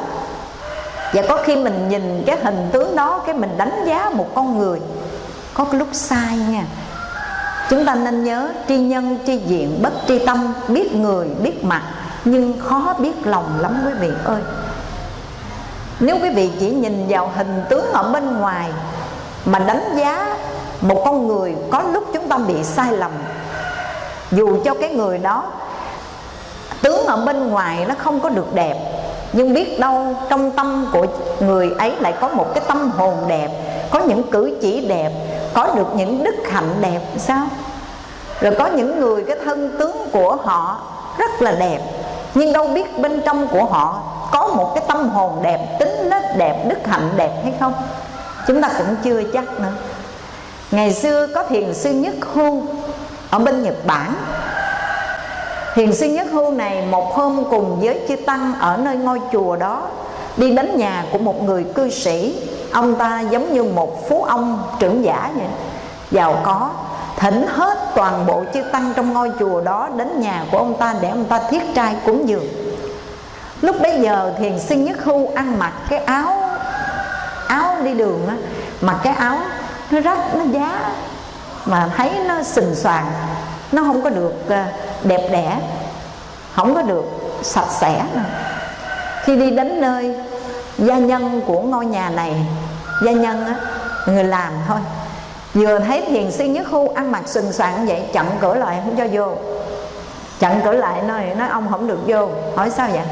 S1: Và có khi mình nhìn cái hình tướng đó, cái mình đánh giá một con người, có cái lúc sai nha. Chúng ta nên nhớ tri nhân, tri diện, bất tri tâm, biết người, biết mặt, nhưng khó biết lòng lắm quý vị ơi nếu quý vị chỉ nhìn vào hình tướng ở bên ngoài mà đánh giá một con người có lúc chúng ta bị sai lầm, dù cho cái người đó tướng ở bên ngoài nó không có được đẹp, nhưng biết đâu trong tâm của người ấy lại có một cái tâm hồn đẹp, có những cử chỉ đẹp, có được những đức hạnh đẹp, sao? Rồi có những người, cái thân tướng của họ rất là đẹp, nhưng đâu biết bên trong của họ có một cái tâm hồn đẹp, tính nết đẹp, đức hạnh đẹp hay không? Chúng ta cũng chưa chắc nữa. Ngày xưa có thiền sư nhất hưu ở bên nhật bản. Thiền sư nhất hưu này một hôm cùng với chư tăng ở nơi ngôi chùa đó đi đến nhà của một người cư sĩ. Ông ta giống như một phú ông trưởng giả vậy. Giàu có, thỉnh hết toàn bộ chư tăng trong ngôi chùa đó đến nhà của ông ta để ông ta thiết trai cúng dường lúc bấy giờ thiền sinh nhất hưu ăn mặc cái áo áo đi đường á, mặc cái áo nó rách, nó giá, mà thấy nó sình soàn nó không có được ờ, đẹp đẽ, không có được sạch sẽ khi đi đến nơi gia nhân của ngôi nhà này, gia nhân á, người làm thôi. Vừa thấy thiền sư nhất khu ăn mặc sừng soạn vậy chặn cửa lại, không cho vô. Chặn cửa lại, nói nói, ông không được vô, hỏi sao vậy?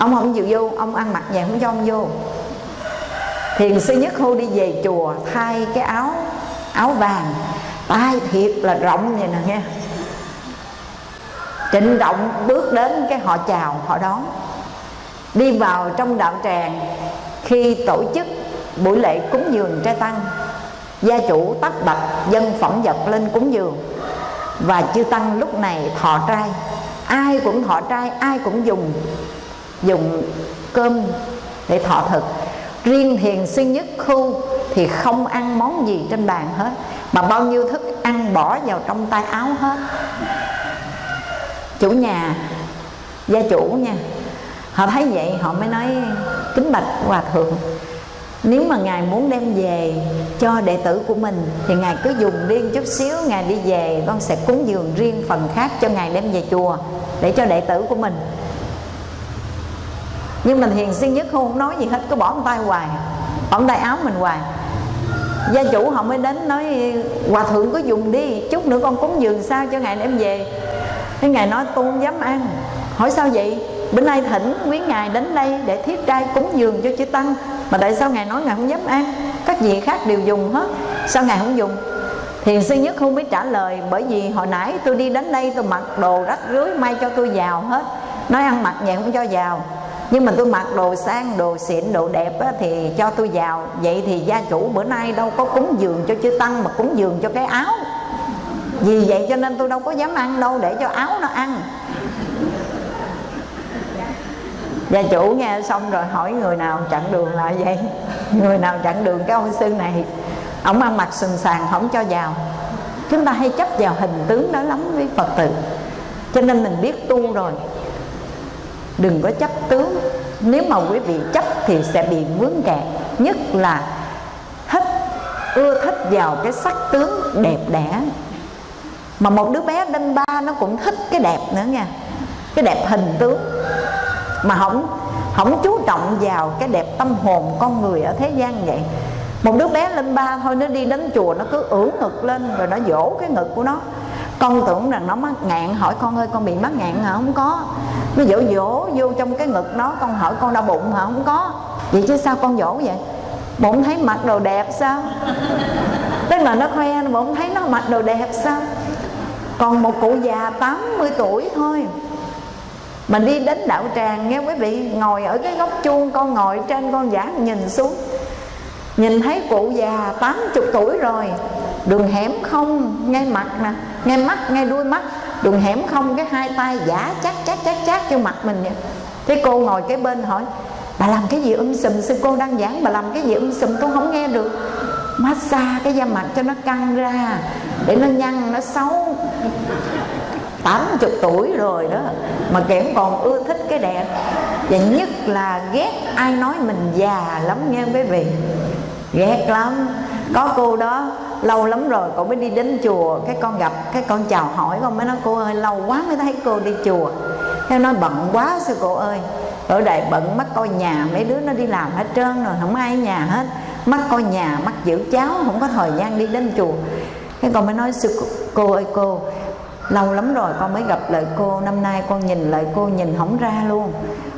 S1: Ông không chịu vô, ông ăn mặc vậy không cho ông vô. Thiền sư nhất hô đi về chùa, thay cái áo áo vàng, tay thiệt là rộng vậy nè nghe trịnh động bước đến cái họ chào, họ đón. Đi vào trong đạo tràng, khi tổ chức buổi lễ cúng dường trai tăng, gia chủ tắt bạch dân phẩm vật lên cúng dường. Và chư tăng lúc này thọ trai, ai cũng thọ trai, ai cũng dùng dùng cơm để thọ thực. Riêng thiền sư nhất khu thì không ăn món gì trên bàn hết, mà bao nhiêu thức ăn bỏ vào trong tay áo hết. Chủ nhà, gia chủ nha, họ thấy vậy họ mới nói, kính bạch hòa thượng, nếu mà ngài muốn đem về cho đệ tử của mình thì ngài cứ dùng riêng chút xíu, ngài đi về, con sẽ cúng dường riêng phần khác cho ngài đem về chùa để cho đệ tử của mình nhưng mình hiền siêng nhất không nói gì hết, cứ bỏ tay hoài, bỏ tay áo mình hoài. Gia chủ họ mới đến nói, hòa thượng cứ dùng đi, chút nữa con cúng dường sao cho ngài đem về? Cái ngài nói, tôi không dám ăn. Hỏi, sao vậy? Bữa nay thỉnh quý ngài đến đây để thiết trai cúng dường cho chư tăng, mà tại sao ngài nói ngài không dám ăn? Các vị khác đều dùng hết, sao ngài không dùng? Thiền sư nhất không biết trả lời, bởi vì hồi nãy tôi đi đến đây tôi mặc đồ rách rưới, may cho tôi vào hết. Nói ăn mặc vậy không cho vào nhưng mà tôi mặc đồ sang đồ xịn đồ đẹp á, thì cho tôi vào. Vậy thì gia chủ bữa nay đâu có cúng dường cho chư tăng mà cúng dường cho cái áo. Vì vậy cho nên tôi đâu có dám ăn đâu để cho áo nó ăn. Gia chủ nghe xong rồi hỏi người nào chặn đường lại vậy? Người nào chặn đường cái ông sư này? Ông ăn mặc sừng sàng không cho vào. Chúng ta hay chấp vào hình tướng đó lắm với phật tử. Cho nên mình biết tu rồi đừng có chấp tướng. Nếu mà quý vị chấp thì sẽ bị vướng kẹt. Nhất là thích ưa thích vào cái sắc tướng đẹp đẽ. Mà một đứa bé đinh ba nó cũng thích cái đẹp nữa nha. Cái đẹp hình tướng. Mà không không chú trọng vào cái đẹp tâm hồn con người ở thế gian vậy. Một đứa bé lên ba thôi, nó đi đến chùa nó cứ ưỡn ngực lên rồi nó dỗ cái ngực của nó. Con tưởng rằng nó mắc ngạn. Hỏi con ơi, con bị mắc ngạn hả? Không có nó dỗ dỗ vô trong cái ngực nó, con hỏi con đau bụng hả? Không có. Vậy chứ sao con dỗ vậy? Bụng thấy mặc đồ đẹp sao? Tức là nó khoe bụng thấy nó mặc đồ đẹp sao? Còn một cụ già 80 tuổi thôi. Mình đi đến đạo tràng nghe quý vị ngồi ở cái góc chuông, con ngồi trên con giảng nhìn xuống. Nhìn thấy cụ già 80 tuổi rồi. Đường hẻm không, ngay mặt nè, ngay mắt, ngay đuôi mắt đường hẻm không cái hai tay giả chắc chắc chắc chắc cho mặt mình vậy thế cô ngồi cái bên hỏi, bà làm cái gì um sùm? Sư cô đang giảng, bà làm cái gì um sùm? Tôi không nghe được. Massage cái da mặt cho nó căng ra, để nó nhăn, nó xấu. 80 tuổi rồi đó, mà kẻm còn ưa thích cái đẹp. Và nhất là ghét ai nói mình già lắm nghe quý vị. Ghét lắm có cô đó, lâu lắm rồi cô mới đi đến chùa. Cái con gặp, cái con chào hỏi, con mới nói, cô ơi, lâu quá mới thấy cô đi chùa. Theo nói bận quá sư cô ơi? Ở đây bận mất coi nhà mấy đứa nó đi làm hết trơn rồi, không ai ở nhà hết. Mất coi nhà mất giữ cháu, không có thời gian đi đến chùa. Cái con mới nói, sư cô ơi cô, lâu lắm rồi con mới gặp lại cô. Năm nay con nhìn lại cô, nhìn không ra luôn.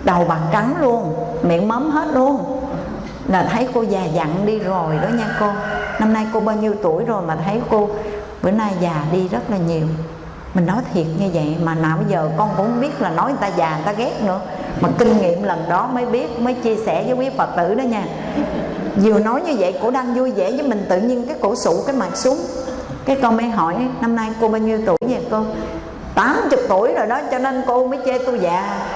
S1: Đầu bạc trắng luôn, miệng móm hết luôn là thấy cô già dặn đi rồi đó nha cô. Năm nay cô bao nhiêu tuổi rồi mà thấy cô? Bữa nay già đi rất là nhiều. Mình nói thiệt như vậy mà nào bây giờ con cũng không biết là nói người ta già người ta ghét nữa. Mà kinh nghiệm lần đó mới biết, mới chia sẻ với quý phật tử đó nha. Vừa nói như vậy cổ đang vui vẻ với mình, tự nhiên cái cổ sụ cái mặt xuống. Cái con mới hỏi, năm nay cô bao nhiêu tuổi vậy cô? 80 tuổi rồi đó, cho nên cô mới chê tôi già.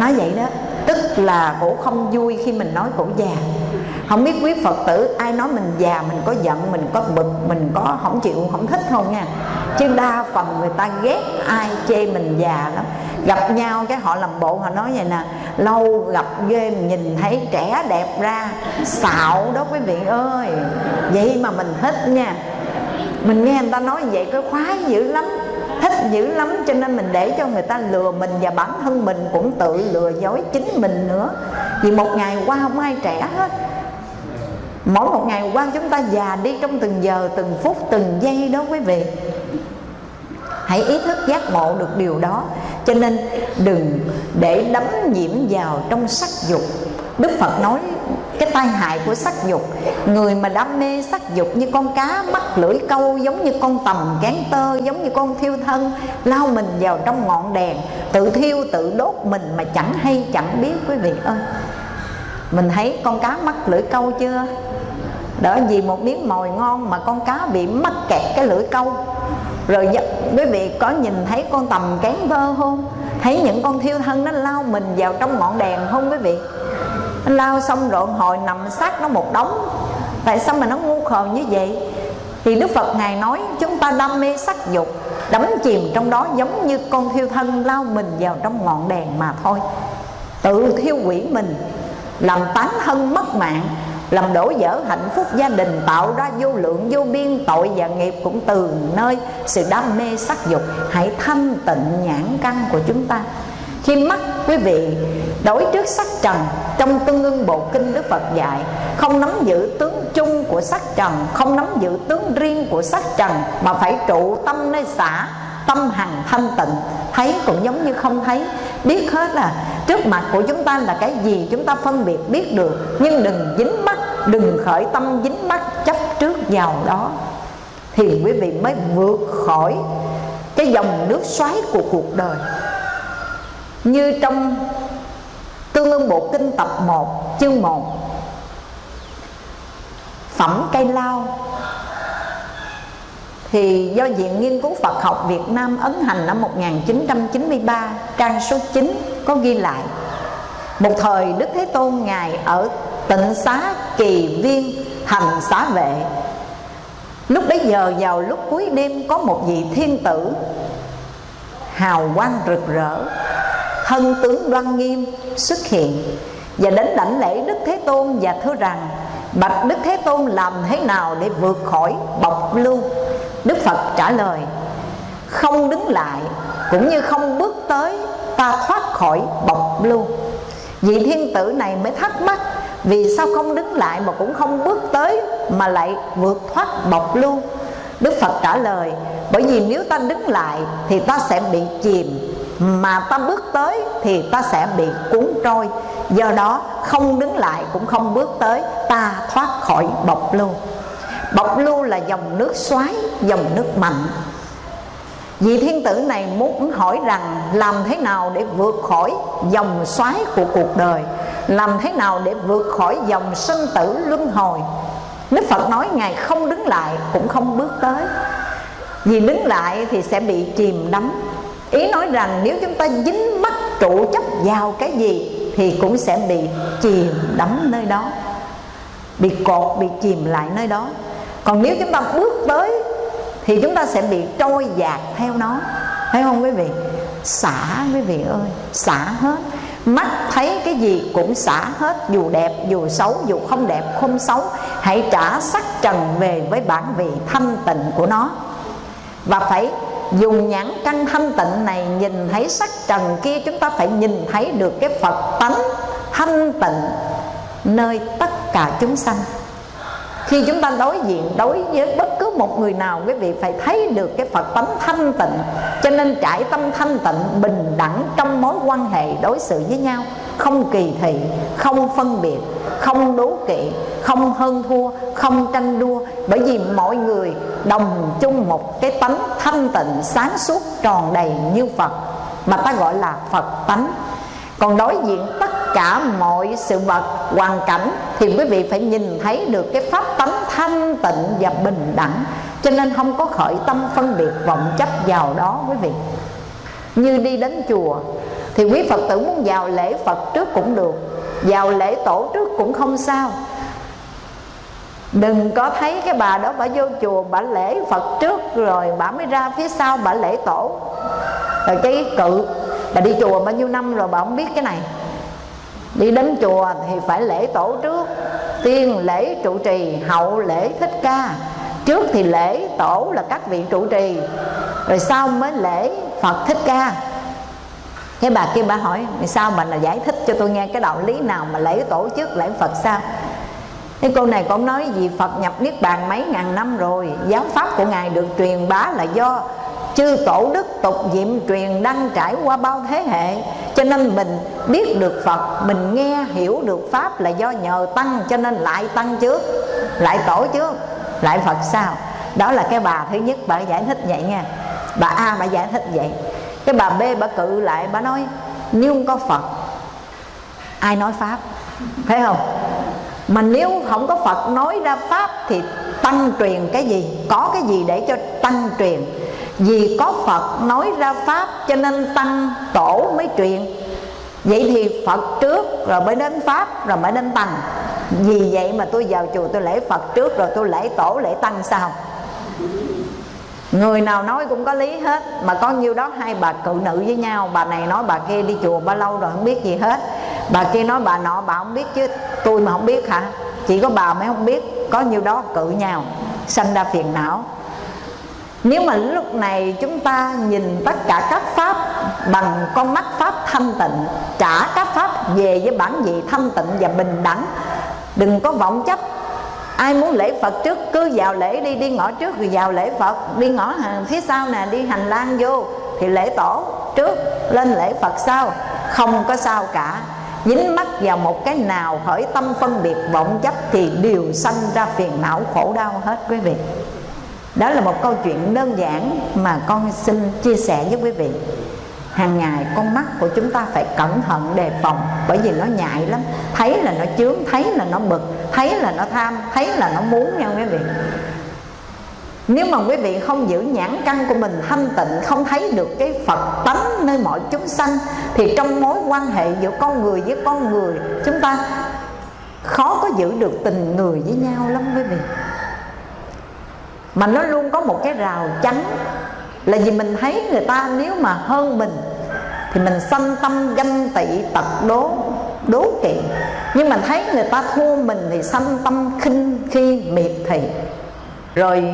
S1: Nói vậy đó tức là cổ không vui khi mình nói cổ già. Không biết quý phật tử, ai nói mình già, mình có giận, mình có bực, mình có không chịu, không thích không nha? Chứ đa phần người ta ghét ai chê mình già lắm. Gặp nhau cái họ làm bộ, họ nói vậy nè, lâu gặp ghê nhìn thấy trẻ đẹp ra, xạo đó quý vị ơi. Vậy mà mình thích nha. Mình nghe người ta nói vậy, cái khoái dữ lắm thích dữ lắm, cho nên mình để cho người ta lừa mình và bản thân mình cũng tự lừa dối chính mình nữa. Vì một ngày qua không ai trẻ hết. Mỗi một ngày qua chúng ta già đi trong từng giờ, từng phút, từng giây đó quý vị. Hãy ý thức giác ngộ được điều đó. Cho nên đừng để đắm nhiễm vào trong sắc dục đức phật nói cái tai hại của sắc dục. Người mà đam mê sắc dục như con cá mắc lưỡi, câu, giống như con tầm cán tơ, giống như con thiêu thân, lao mình vào trong ngọn đèn, tự thiêu, tự đốt mình mà chẳng hay, chẳng biết, quý vị ơi. Mình thấy con cá mắc lưỡi, câu chưa? Đỡ vì một miếng mồi ngon mà con cá bị mắc kẹt cái lưỡi, câu. Rồi quý vị có nhìn thấy con tầm cán tơ không? Thấy những con thiêu thân nó lao mình vào trong ngọn đèn không, quý vị? Anh lao xong rồi hồi nằm sát nó một đống. Tại sao mà nó ngu khờ như vậy? Thì đức phật ngài nói, chúng ta đam mê sắc dục, đắm chìm trong đó giống như con thiêu thân lao mình vào trong ngọn đèn mà thôi. Tự thiêu quỷ mình, làm tán thân mất mạng, làm đổ vỡ hạnh phúc gia đình, tạo ra vô lượng, vô biên tội và nghiệp cũng từ nơi sự đam mê sắc dục. Hãy thanh tịnh nhãn căn của chúng ta khi mắt quý vị đối trước sắc trần, trong tương ưng bộ kinh đức phật dạy, không nắm giữ tướng chung của sắc trần, không nắm giữ tướng riêng của sắc trần, mà phải trụ tâm nơi xả tâm hằng thanh tịnh. Thấy cũng giống như không thấy. Biết hết là trước mặt của chúng ta là cái gì chúng ta phân biệt biết được, nhưng đừng dính mắt, đừng khởi tâm dính mắt chấp trước vào đó. Thì quý vị mới vượt khỏi cái dòng nước xoáy của cuộc đời như trong Tương ương Bộ Kinh tập 1 chương 1 Phẩm cây lao. Thì do Viện Nghiên cứu Phật học Việt Nam ấn hành năm 1993 trang số 9 có ghi lại. Một thời Đức Thế Tôn ngài ở tịnh xá kỳ viên, hành xá vệ. Lúc bấy giờ, vào lúc cuối đêm, có một vị thiên tử hào quang rực rỡ thân tướng đoan nghiêm xuất hiện. Và đến đảnh lễ Đức Thế Tôn và thưa rằng, Bạch Đức Thế Tôn làm thế nào để vượt khỏi bọc lưu? Đức Phật trả lời, Không đứng lại, cũng như không bước tới, Ta thoát khỏi bọc lưu. Vị thiên tử này mới thắc mắc, Vì sao không đứng lại mà cũng không bước tới Mà lại vượt thoát bọc lưu? Đức Phật trả lời, Bởi vì nếu ta đứng lại Thì ta sẽ bị chìm mà ta bước tới Thì ta sẽ bị cuốn trôi. Do đó, không đứng lại cũng không bước tới, Ta thoát khỏi bọc lưu. Bọc lưu là dòng nước xoáy, Dòng nước mạnh. Vị thiên tử này muốn hỏi rằng, Làm thế nào để vượt khỏi dòng xoáy của cuộc đời? Làm thế nào để vượt khỏi dòng sinh tử luân hồi? Đức Phật nói, Ngài không đứng lại cũng không bước tới. Vì đứng lại thì sẽ bị chìm đắm. Ý nói rằng nếu chúng ta dính mắt trụ chấp vào cái gì Thì cũng sẽ bị chìm đắm nơi đó Bị cột, bị chìm lại nơi đó. Còn nếu chúng ta bước tới Thì chúng ta sẽ bị trôi dạt theo nó. Thấy không quý vị? Xả quý vị ơi Xả hết. Mắt thấy cái gì cũng xả hết Dù đẹp dù xấu dù không đẹp không xấu. Hãy trả sắc trần về với bản vị thanh tịnh của nó. Và phải dùng nhãn căn thanh tịnh này Nhìn thấy sắc trần kia Chúng ta phải nhìn thấy được cái Phật tánh thanh tịnh Nơi tất cả chúng sanh. Khi chúng ta đối diện, đối với bất cứ một người nào, quý vị phải thấy được cái phật tánh thanh tịnh. Cho nên trải tâm thanh tịnh, bình đẳng trong mối quan hệ đối xử với nhau, không kỳ thị, không phân biệt, không đố kỵ, không hơn thua, không tranh đua. Bởi vì mọi người đồng chung một cái tánh thanh tịnh, sáng suốt, tròn đầy như phật, mà ta gọi là phật tánh. Còn đối diện tất cả mọi sự vật, hoàn cảnh thì quý vị phải nhìn thấy được cái pháp tánh thanh tịnh và bình đẳng. Cho nên không có khởi tâm phân biệt vọng chấp vào đó, quý vị. Như đi đến chùa thì quý phật tử muốn vào lễ phật trước cũng được, vào lễ tổ trước cũng không sao đừng có thấy cái bà đó bà vô chùa, bà lễ phật trước rồi bà mới ra phía sau, bà lễ tổ. Rồi cái cự, bà đi chùa bao nhiêu năm rồi bà không biết cái này. Đi đến chùa thì phải lễ tổ trước. Tiên lễ trụ trì, hậu lễ thích ca. Trước thì lễ tổ là các vị trụ trì, rồi sau mới lễ phật thích ca. Cái bà kia bà hỏi sao bà là giải thích cho tôi nghe cái đạo lý nào mà lễ tổ trước, lễ phật sao? Cái cô này cũng nói vì Phật nhập Niết Bàn mấy ngàn năm rồi, Giáo pháp của Ngài được truyền bá là do chư tổ đức tục diệm truyền đăng trải qua bao thế hệ. Cho nên mình biết được phật, mình nghe, hiểu được pháp là do nhờ tăng, cho nên lại tăng trước, lại tổ trước, lại phật sau. Đó là cái bà thứ nhất, bà giải thích vậy nha. Bà a, bà giải thích vậy. Cái bà b, bà cự lại, bà nói, nếu không có phật, ai nói pháp? Thấy không? Mà nếu không có phật nói ra pháp thì tăng truyền cái gì? Có cái gì để cho tăng truyền? Vì có Phật nói ra Pháp cho nên Tăng Tổ mới truyền. Vậy thì phật trước rồi mới đến pháp, rồi mới đến tăng. Vì vậy mà tôi vào chùa tôi lễ phật trước rồi tôi lễ tổ lễ tăng sao? Người nào nói cũng có lý hết, mà có nhiêu đó hai bà cự nữ với nhau. Bà này nói bà kia đi chùa bao lâu rồi không biết gì hết. Bà kia nói bà nọ bà không biết chứ, tôi mà không biết hả? Chỉ có bà mới không biết, có nhiêu đó cự nhau, sanh ra phiền não. Nếu mà lúc này chúng ta nhìn tất cả các pháp bằng con mắt pháp thanh tịnh, trả các pháp về với bản vị thanh tịnh và bình đẳng, đừng có vọng chấp ai muốn lễ phật trước, cứ vào lễ đi đi ngõ trước rồi vào lễ phật. Đi ngõ phía sau nè, đi hành lang vô thì lễ tổ trước, lên lễ phật sau. Không có sao cả. Dính mắc vào một cái nào khởi tâm phân biệt vọng chấp thì đều sanh ra phiền não khổ đau hết quý vị. Đó là một câu chuyện đơn giản mà con xin chia sẻ với quý vị hàng ngày con mắt của chúng ta phải cẩn thận đề phòng bởi vì nó nhạy lắm. Thấy là nó chướng, thấy là nó bực, thấy là nó tham, thấy là nó muốn nha quý vị. Nếu mà quý vị không giữ nhãn căn của mình thanh tịnh, Không thấy được cái Phật tánh nơi mọi chúng sanh, Thì trong mối quan hệ giữa con người với con người, Chúng ta khó có giữ được tình người với nhau lắm quý vị. Mà nó luôn có một cái rào chắn Là vì mình thấy người ta nếu mà hơn mình thì mình sanh tâm ganh tị, tật đố đố kỵ. Nhưng mà thấy người ta thua mình thì sanh tâm khinh khi miệt thị. Rồi,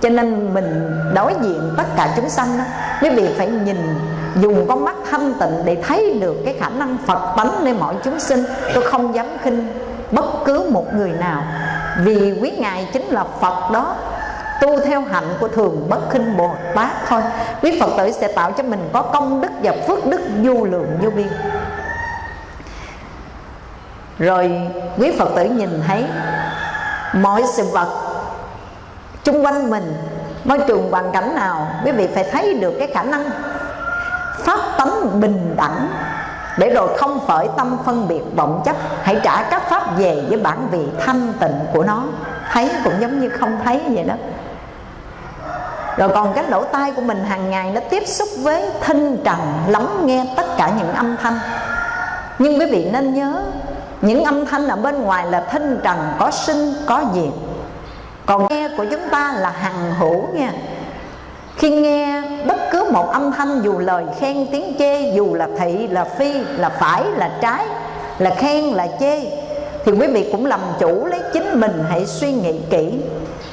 S1: cho nên mình đối diện tất cả chúng sanh đó, quý vị phải nhìn, dùng con mắt thanh tịnh để thấy được cái khả năng phật tánh nơi mọi chúng sinh. Tôi không dám khinh bất cứ một người nào. Vì quý ngài chính là phật đó tu theo hạnh của thường bất khinh bồ tát thôi. Quý phật tử sẽ tạo cho mình có công đức và phước đức vô lượng vô biên. Rồi quý phật tử nhìn thấy mọi sự vật chung quanh mình, môi trường hoàn cảnh nào, quý vị phải thấy được cái khả năng pháp tánh bình đẳng. Để rồi không phải tâm phân biệt vọng chấp, hãy trả các pháp về với bản vị thanh tịnh của nó. Thấy cũng giống như không thấy vậy đó rồi còn cái lỗ tai của mình hàng ngày nó tiếp xúc với thinh trần lắng nghe tất cả những âm thanh. Nhưng quý vị nên nhớ, những âm thanh ở bên ngoài là thinh trần có sinh, có diệt. Còn nghe của chúng ta là hằng hữu nha. Khi nghe bất cứ một âm thanh, dù lời khen tiếng chê, dù là thị, là phi, là phải, là trái, là khen, là chê, thì quý vị cũng làm chủ lấy chính mình hãy suy nghĩ kỹ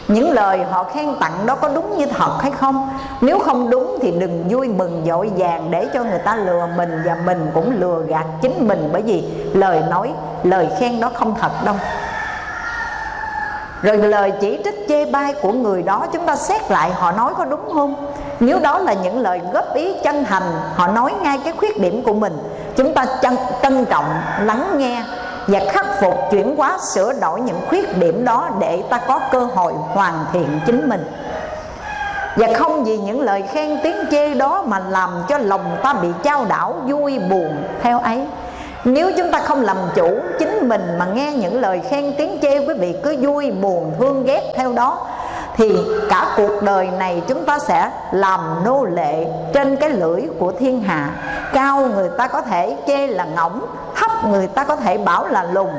S1: những lời họ khen tặng đó có đúng như thật hay không? Nếu không đúng thì đừng vui mừng dội vàng để cho người ta lừa mình và mình cũng lừa gạt chính mình bởi vì lời nói lời khen đó không thật đâu. Rồi lời chỉ trích chê bai của người đó chúng ta xét lại họ nói có đúng không? Nếu đó là những lời góp ý chân thành họ nói ngay cái khuyết điểm của mình chúng ta trân, trân trọng lắng nghe và khắc phục chuyển hóa, sửa đổi những khuyết điểm đó để ta có cơ hội hoàn thiện chính mình. Và không vì những lời khen tiếng chê đó mà làm cho lòng ta bị trao đảo, vui buồn theo ấy. Nếu chúng ta không làm chủ chính mình mà nghe những lời khen tiếng chê, quý vị cứ vui buồn, thương ghét theo đó thì cả cuộc đời này chúng ta sẽ làm nô lệ trên cái lưỡi của thiên hạ. Cao người ta có thể chê là ngỗng, thấp người ta có thể bảo là lùn.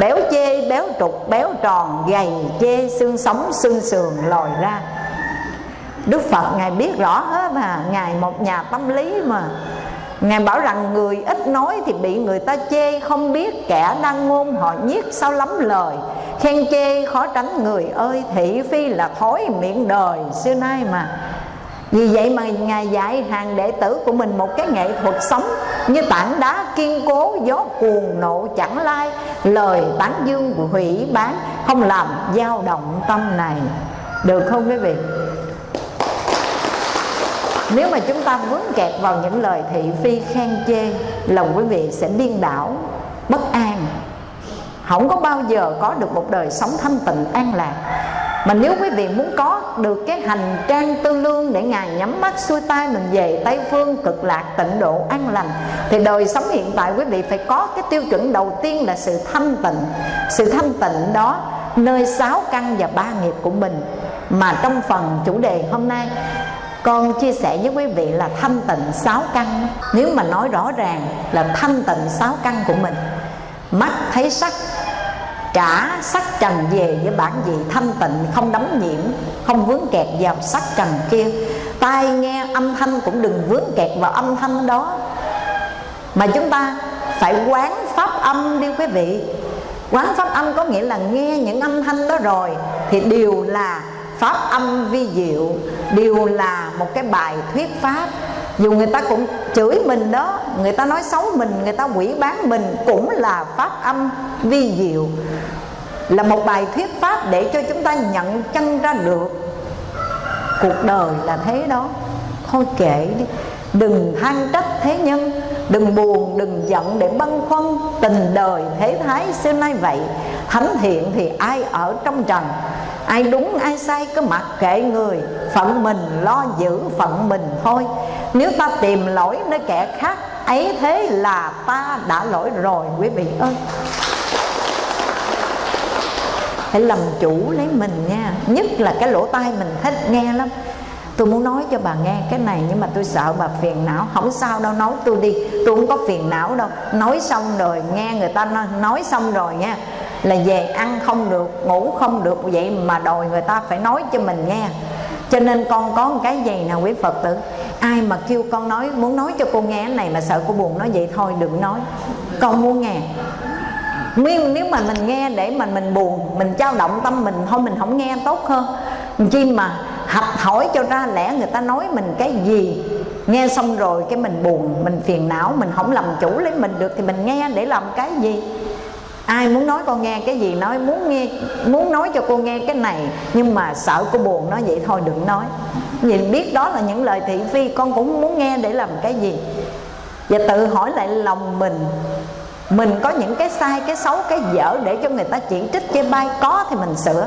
S1: Béo chê, béo trục, béo tròn, gầy chê, xương sống, xương sườn lòi ra. Đức phật ngài biết rõ hết mà. Ngài một nhà tâm lý mà. Ngài bảo rằng người ít nói thì bị người ta chê, Không biết kẻ đang ngôn họ nhiếc sao lắm lời. Khen chê khó tránh người ơi, Thị phi là thói miệng đời, xưa nay mà. Vì vậy mà Ngài dạy hàng đệ tử của mình một cái nghệ thuật sống Như tảng đá kiên cố, gió cuồng nộ chẳng lai. Lời tán dương hủy bán, Không làm dao động tâm này. Được không quý vị? Nếu mà chúng ta vướng kẹt vào những lời thị phi khen chê lòng quý vị sẽ điên đảo, bất an. Không có bao giờ có được một đời sống thanh tịnh, an lạc. Mà nếu quý vị muốn có được cái hành trang tư lương để Ngài nhắm mắt xuôi tay mình về Tây Phương cực lạc tịnh độ an lành, Thì đời sống hiện tại quý vị phải có cái tiêu chuẩn đầu tiên là sự thanh tịnh. Sự thanh tịnh đó nơi sáu căn và ba nghiệp của mình. Mà trong phần chủ đề hôm nay con chia sẻ với quý vị là thanh tịnh sáu căn. Nếu mà nói rõ ràng là thanh tịnh sáu căn của mình, mắt thấy sắc, trả sắc trần về với bản vị thanh tịnh, không đắm nhiễm, không vướng kẹt vào sắc trần kia. Tai nghe âm thanh cũng đừng vướng kẹt vào âm thanh đó. Mà chúng ta phải quán pháp âm đi quý vị. Quán pháp âm có nghĩa là nghe những âm thanh đó rồi thì đều là pháp âm vi diệu đều là một cái bài thuyết pháp. Dù người ta cũng chửi mình đó, người ta nói xấu mình, người ta quỷ bán mình cũng là pháp âm vi diệu. Là một bài thuyết pháp để cho chúng ta nhận chân ra được. Cuộc đời là thế đó. Thôi kệ đi đừng than trách thế nhân, đừng buồn, đừng giận để băn khoăn. Tình đời thế thái xưa nay vậy, thánh thiện thì ai ở trong trần? Ai đúng, ai sai, cứ mặc kệ người. Phận mình lo giữ phận mình thôi. Nếu ta tìm lỗi nơi kẻ khác, ấy thế là ta đã lỗi rồi, quý vị ơi. Hãy làm chủ lấy mình nha. Nhất là cái lỗ tai mình thích nghe lắm tôi muốn nói cho bà nghe cái này nhưng mà tôi sợ bà phiền não. Không sao đâu nói tôi đi. Tôi không có phiền não đâu. Nói xong rồi nghe người ta nói, nói xong rồi nha là về ăn không được ngủ không được. Vậy mà đòi người ta phải nói cho mình nghe. Cho nên con có một cái gì nào quý phật tử? Ai mà kêu con nói muốn nói cho cô nghe cái này mà sợ cô buồn nói vậy thôi đừng nói. Con muốn nghe. Nguyên nếu mà mình nghe để mà mình buồn Mình trao động tâm mình Thôi mình không nghe tốt hơn. Chi mà học hỏi cho ra lẽ người ta nói mình cái gì. Nghe xong rồi cái mình buồn, Mình phiền não, Mình không làm chủ lấy mình được Thì mình nghe để làm cái gì? Ai muốn nói con nghe cái gì nói, muốn nghe, muốn nói cho cô nghe cái này. Nhưng mà sợ cô buồn nói vậy thôi, đừng nói. Nhìn biết đó là những lời thị phi, con cũng muốn nghe để làm cái gì. Và tự hỏi lại lòng mình mình có những cái sai, cái xấu, cái dở để cho người ta chỉ trích, chê bai, có thì mình sửa.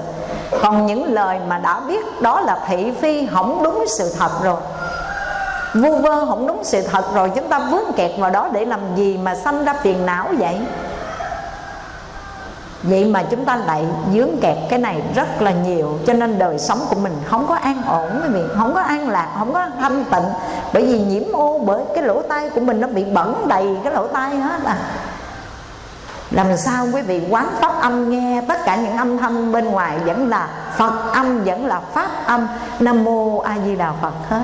S1: Còn những lời mà đã biết đó là thị phi không đúng sự thật rồi. Vu vơ không đúng sự thật rồi, chúng ta vướng kẹt vào đó để làm gì mà sanh ra phiền não vậy? Vậy mà chúng ta lại dướng kẹt cái này rất là nhiều, cho nên đời sống của mình không có an ổn, quý vị. Không có an lạc, không có thanh tịnh. Bởi vì nhiễm ô bởi cái lỗ tai của mình nó bị bẩn đầy cái lỗ tai hết à làm sao quý vị quán pháp âm nghe tất cả những âm thanh bên ngoài vẫn là phật âm, vẫn là pháp âm? Nam mô a di đà phật hết.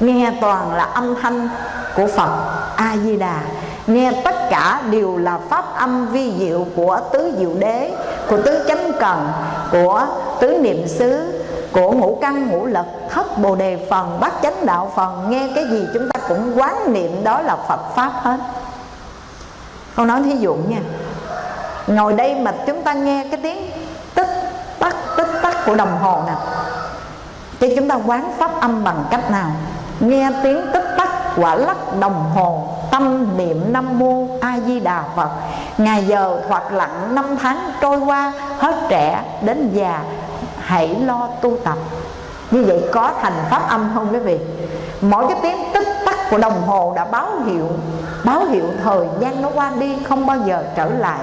S1: Nghe toàn là âm thanh của phật a di đà nghe tất cả đều là pháp âm vi diệu của tứ diệu đế, của tứ chánh cần, của tứ niệm xứ, của ngũ căn, ngũ lực, thất bồ đề phần, bát chánh đạo phần. Nghe cái gì chúng ta cũng quán niệm đó là phật pháp hết. Con nói thí dụ nha ngồi đây mà chúng ta nghe cái tiếng tích tắc tích tắc của đồng hồ nè. Thì chúng ta quán pháp âm bằng cách nào? Nghe tiếng tích tắc quả lắc đồng hồ, tâm niệm nam mô a di đà phật. Ngày giờ hoặc lặng năm tháng trôi qua, hết trẻ đến già, hãy lo tu tập. Như vậy có thành pháp âm không quý vị? Mỗi cái tiếng tích tắc của đồng hồ đã báo hiệu báo hiệu thời gian nó qua đi không bao giờ trở lại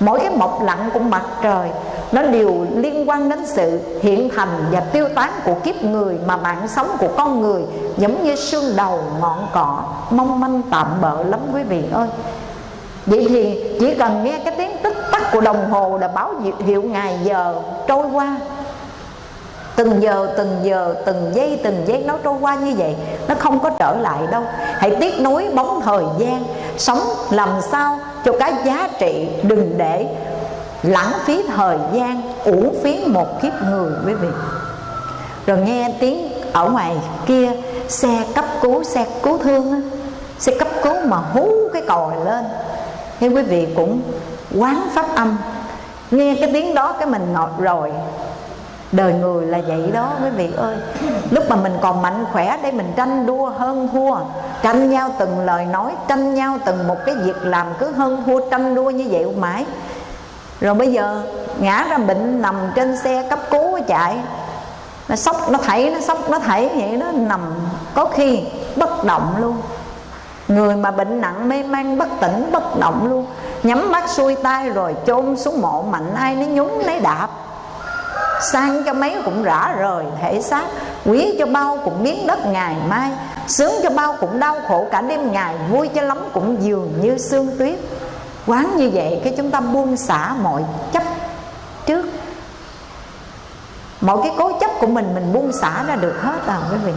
S1: mỗi cái mọc lặng của mặt trời, nó đều liên quan đến sự hiện thành và tiêu tán của kiếp người mà mạng sống của con người, giống như xương đầu ngọn cỏ. Mong manh tạm bợ lắm quý vị ơi. Vậy thì chỉ cần nghe cái tiếng tích tắc của đồng hồ là báo hiệu ngày giờ trôi qua. Từng giờ từng giờ, từng giây từng giây nó trôi qua như vậy, nó không có trở lại đâu. Hãy tiếc nối bóng thời gian, sống làm sao cho cái giá trị đừng để lãng phí thời gian uổng phí một kiếp người quý vị. Rồi nghe tiếng ở ngoài kia xe cấp cứu xe cứu thương á, xe cấp cứu mà hú cái còi lên. Thì quý vị cũng quán pháp âm. Nghe cái tiếng đó cái mình ngọt rồi đời người là vậy đó quý vị ơi. Lúc mà mình còn mạnh khỏe để mình tranh đua hơn thua, tranh nhau từng lời nói, tranh nhau từng một cái việc làm cứ hơn thua, tranh đua như vậy mãi. Rồi bây giờ ngã ra bệnh nằm trên xe cấp cứu chạy, nó sốc, nó thảy nó sốc, nó thảy vậy nó nằm, có khi bất động luôn. Người mà bệnh nặng mê man, bất tỉnh, bất động luôn. Nhắm mắt xuôi tay rồi chôn xuống mộ mạnh ai nó nhúng lấy đạp sang cho mấy cũng rã rời thể xác, quý cho bao cũng biến đất ngày mai, sướng cho bao cũng đau khổ cả đêm ngày, vui cho lắm cũng dường như sương tuyết. Quán như vậy cái chúng ta buông xả mọi chấp trước. Mọi cái cố chấp của mình mình buông xả ra được hết à quý vị.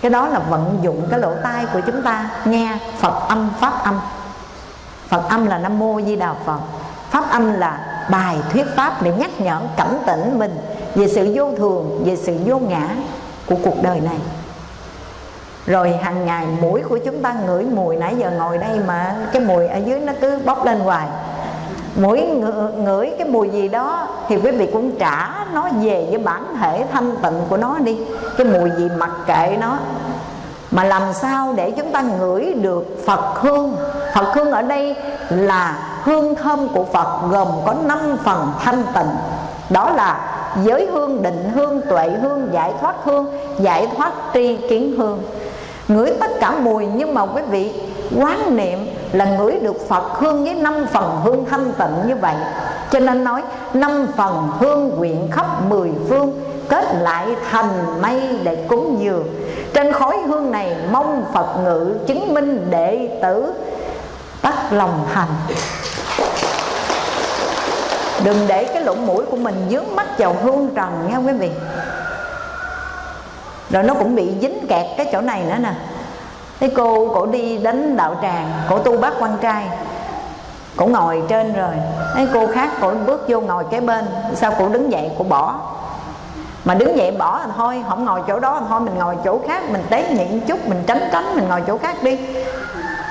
S1: Cái đó là vận dụng cái lỗ tai của chúng ta, nghe phật âm, pháp âm. Phật âm là nam mô di đà phật. Pháp âm là bài thuyết pháp để nhắc nhở cảnh tỉnh mình về sự vô thường, về sự vô ngã của cuộc đời này. Rồi hàng ngày mũi của chúng ta ngửi mùi, nãy giờ ngồi đây mà cái mùi ở dưới nó cứ bốc lên hoài. Mũi ngửi cái mùi gì đó thì quý vị cũng trả nó về với bản thể thanh tịnh của nó đi. Cái mùi gì mặc kệ nó. Mà làm sao để chúng ta ngửi được Phật hương? Phật hương ở đây là hương thơm của Phật gồm có 5 phần thanh tịnh. Đó là giới hương, định hương, tuệ hương, giải thoát hương, giải thoát tri kiến hương. Ngửi tất cả mùi nhưng mà quý vị, quán niệm là ngửi được Phật hương với năm phần hương thanh tịnh như vậy. Cho nên nói, năm phần hương quyện khắp mười phương, kết lại thành mây để cúng dường. Trên khói hương này mong Phật ngự chứng minh đệ tử tắt lòng thành Đừng để cái lỗ mũi của mình dướng mắt vào hương trần nha quý vị. Rồi nó cũng bị dính kẹt cái chỗ này nữa nè. Thế cô, cổ đi đến đạo tràng, Cổ tu bác quan trai. Cổ ngồi trên rồi. Thế cô khác, cổ bước vô ngồi kế bên. Sao cổ đứng dậy, cổ bỏ? Mà đứng dậy bỏ thì thôi, Không ngồi chỗ đó thì thôi, mình ngồi chỗ khác, Mình tế nhịn chút, mình tránh tránh, Mình ngồi chỗ khác đi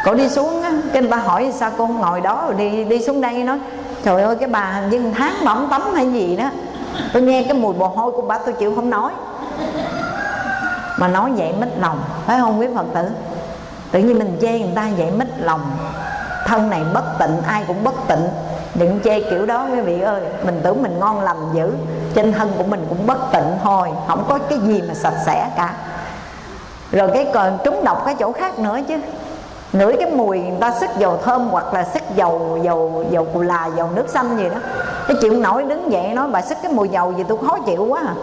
S1: cô đi xuống á, Cái người ta hỏi sao cô không ngồi đó rồi đi đi xuống đây nói, Trời ơi, cái bà hình như tháng mà không tắm hay gì đó. Tôi nghe cái mùi bồ hôi của bà, tôi chịu không nói. Mà nói vậy mít lòng, Phải không quý Phật tử? Tự nhiên mình chê người ta vậy mít lòng. Thân này bất tịnh, ai cũng bất tịnh. Đừng chê kiểu đó quý vị ơi, mình tưởng mình ngon lành dữ, trên thân của mình cũng bất tịnh thôi, không có cái gì mà sạch sẽ cả. Rồi cái còn trúng độc cái chỗ khác nữa chứ ngửi cái mùi người ta sức dầu thơm hoặc là sức dầu dầu dầu cù là, dầu nước xanh gì đó. Cái chịu nổi, đứng dậy nói, bà sức cái mùi dầu gì tôi khó chịu quá à.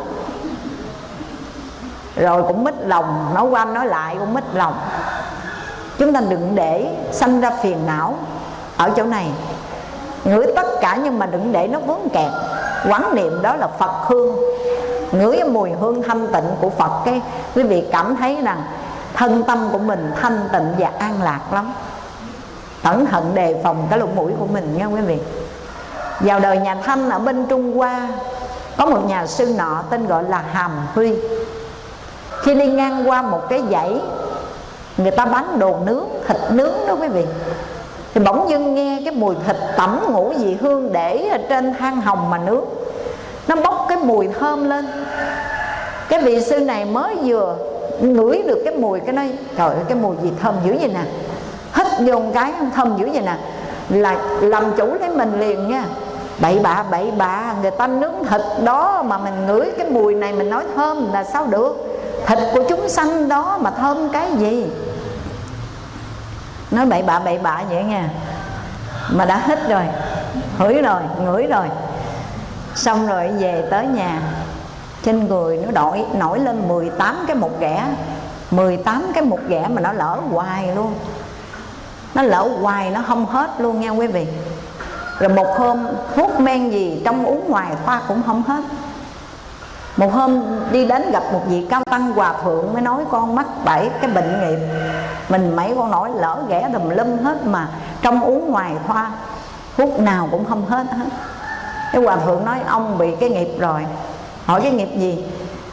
S1: Rồi cũng mít lòng, nói qua nói lại cũng mít lòng. Chúng ta đừng để sanh ra phiền não ở chỗ này. Ngửi tất cả nhưng mà đừng để nó vướng kẹt. Quán niệm đó là phật hương. Ngửi mùi hương thanh tịnh của phật cái, quý vị cảm thấy rằng thân tâm của mình thanh tịnh và an lạc lắm. Cẩn thận đề phòng cái lỗ mũi của mình nha quý vị. Vào đời nhà thanh ở bên trung hoa, có một nhà sư nọ tên gọi là hàm huy. Khi đi ngang qua một cái dãy, người ta bán đồ nướng, thịt nướng đó quý vị. Thì bỗng dưng nghe cái mùi thịt tẩm ngũ vị hương để ở trên than hồng mà nướng. Nó bốc cái mùi thơm lên. Cái vị sư này mới vừa ngửi được cái mùi cái nói trời ơi, cái mùi gì thơm dữ vậy nè. Hít vô một cái thơm dữ vậy nè. Là làm chủ lấy mình liền nha. Bậy bạ bậy bạ, người ta nướng thịt đó mà mình ngửi cái mùi này mình nói thơm là sao được? Thịt của chúng sanh đó mà thơm cái gì? Nói bậy bạ bậy bạ vậy nha. Mà đã hít rồi, hửi rồi, ngửi rồi. Xong rồi về tới nhà trên người nó đổi, nổi lên 18 cái một ghẻ. 18 cái một ghẻ mà nó lỡ hoài luôn. Nó lỡ hoài, nó không hết luôn nha quý vị. Rồi một hôm, thuốc men gì trong uống ngoài thoa cũng không hết. Một hôm đi đến gặp một vị cao tăng hòa thượng mới nói, con mắc bảy cái bệnh nghiệp. Mình mấy con nói lỡ ghẻ đùm lum hết mà trong uống ngoài thoa thuốc nào cũng không hết hết. Cái hòa thượng nói, ông bị cái nghiệp rồi hỏi cái nghiệp gì?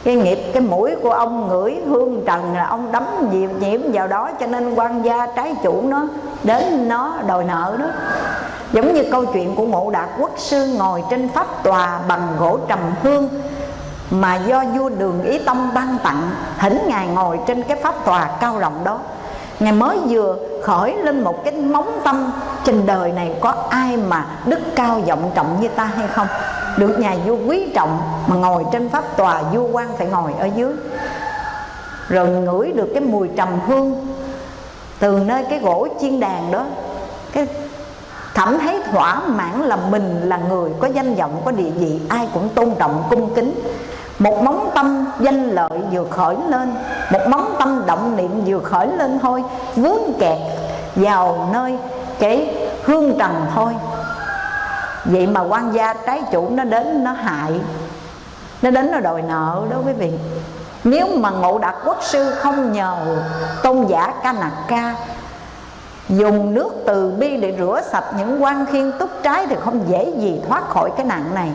S1: Cái nghiệp cái mũi của ông ngửi hương trần là ông đấm nhiễm, nhiễm vào đó cho nên quan gia trái chủ nó đến nó đòi nợ đó. Giống như câu chuyện của ngộ đạt quốc sư ngồi trên pháp tòa bằng gỗ trầm hương mà do vua đường ý tông ban tặng thỉnh ngài ngồi trên cái pháp tòa cao rộng đó ngài mới vừa khởi lên một cái móng tâm trên đời này, có ai mà đức cao vọng trọng như ta hay không? Được nhà vua quý trọng mà ngồi trên pháp tòa, vua quan phải ngồi ở dưới. Rồi ngửi được cái mùi trầm hương từ nơi cái gỗ chiên đàn đó. Cái thẩm thấy thỏa mãn là mình là người có danh vọng, có địa vị, ai cũng tôn trọng, cung kính một móng tâm danh lợi vừa khởi lên, một móng tâm động niệm vừa khởi lên thôi. Vướng kẹt vào nơi cái hương trần thôi. Vậy mà quan gia trái chủ nó đến, nó hại. Nó đến nó đòi nợ đó quý vị. Nếu mà ngộ đạt quốc sư không nhờ tôn giả ca nặc ca dùng nước từ bi để rửa sạch những quan khiên túc trái thì không dễ gì thoát khỏi cái nạn này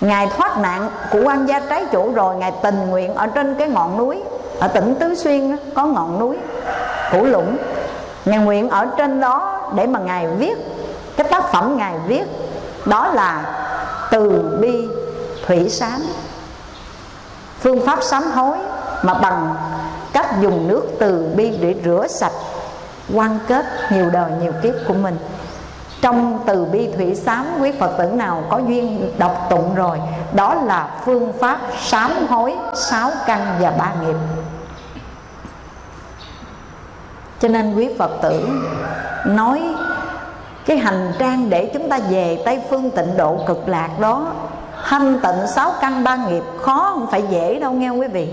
S1: ngài thoát nạn của quan gia trái chủ rồi, ngài tình nguyện ở trên cái ngọn núi, ở tỉnh tứ xuyên có ngọn núi củ lũng. Ngài nguyện ở trên đó để mà ngài viết cái tác phẩm ngài viết, đó là từ bi thủy sám. Phương pháp sám hối mà bằng cách dùng nước từ bi để rửa sạch quan kết nhiều đời nhiều kiếp của mình trong từ bi thủy sám quý phật tử nào có duyên đọc tụng rồi, đó là phương pháp sám hối, sáu căn và ba nghiệp. Cho nên quý phật tử nói, cái hành trang để chúng ta về tây phương tịnh độ cực lạc đó Hanh tịnh sáu căn ba nghiệp, khó không phải dễ đâu, nghe quý vị?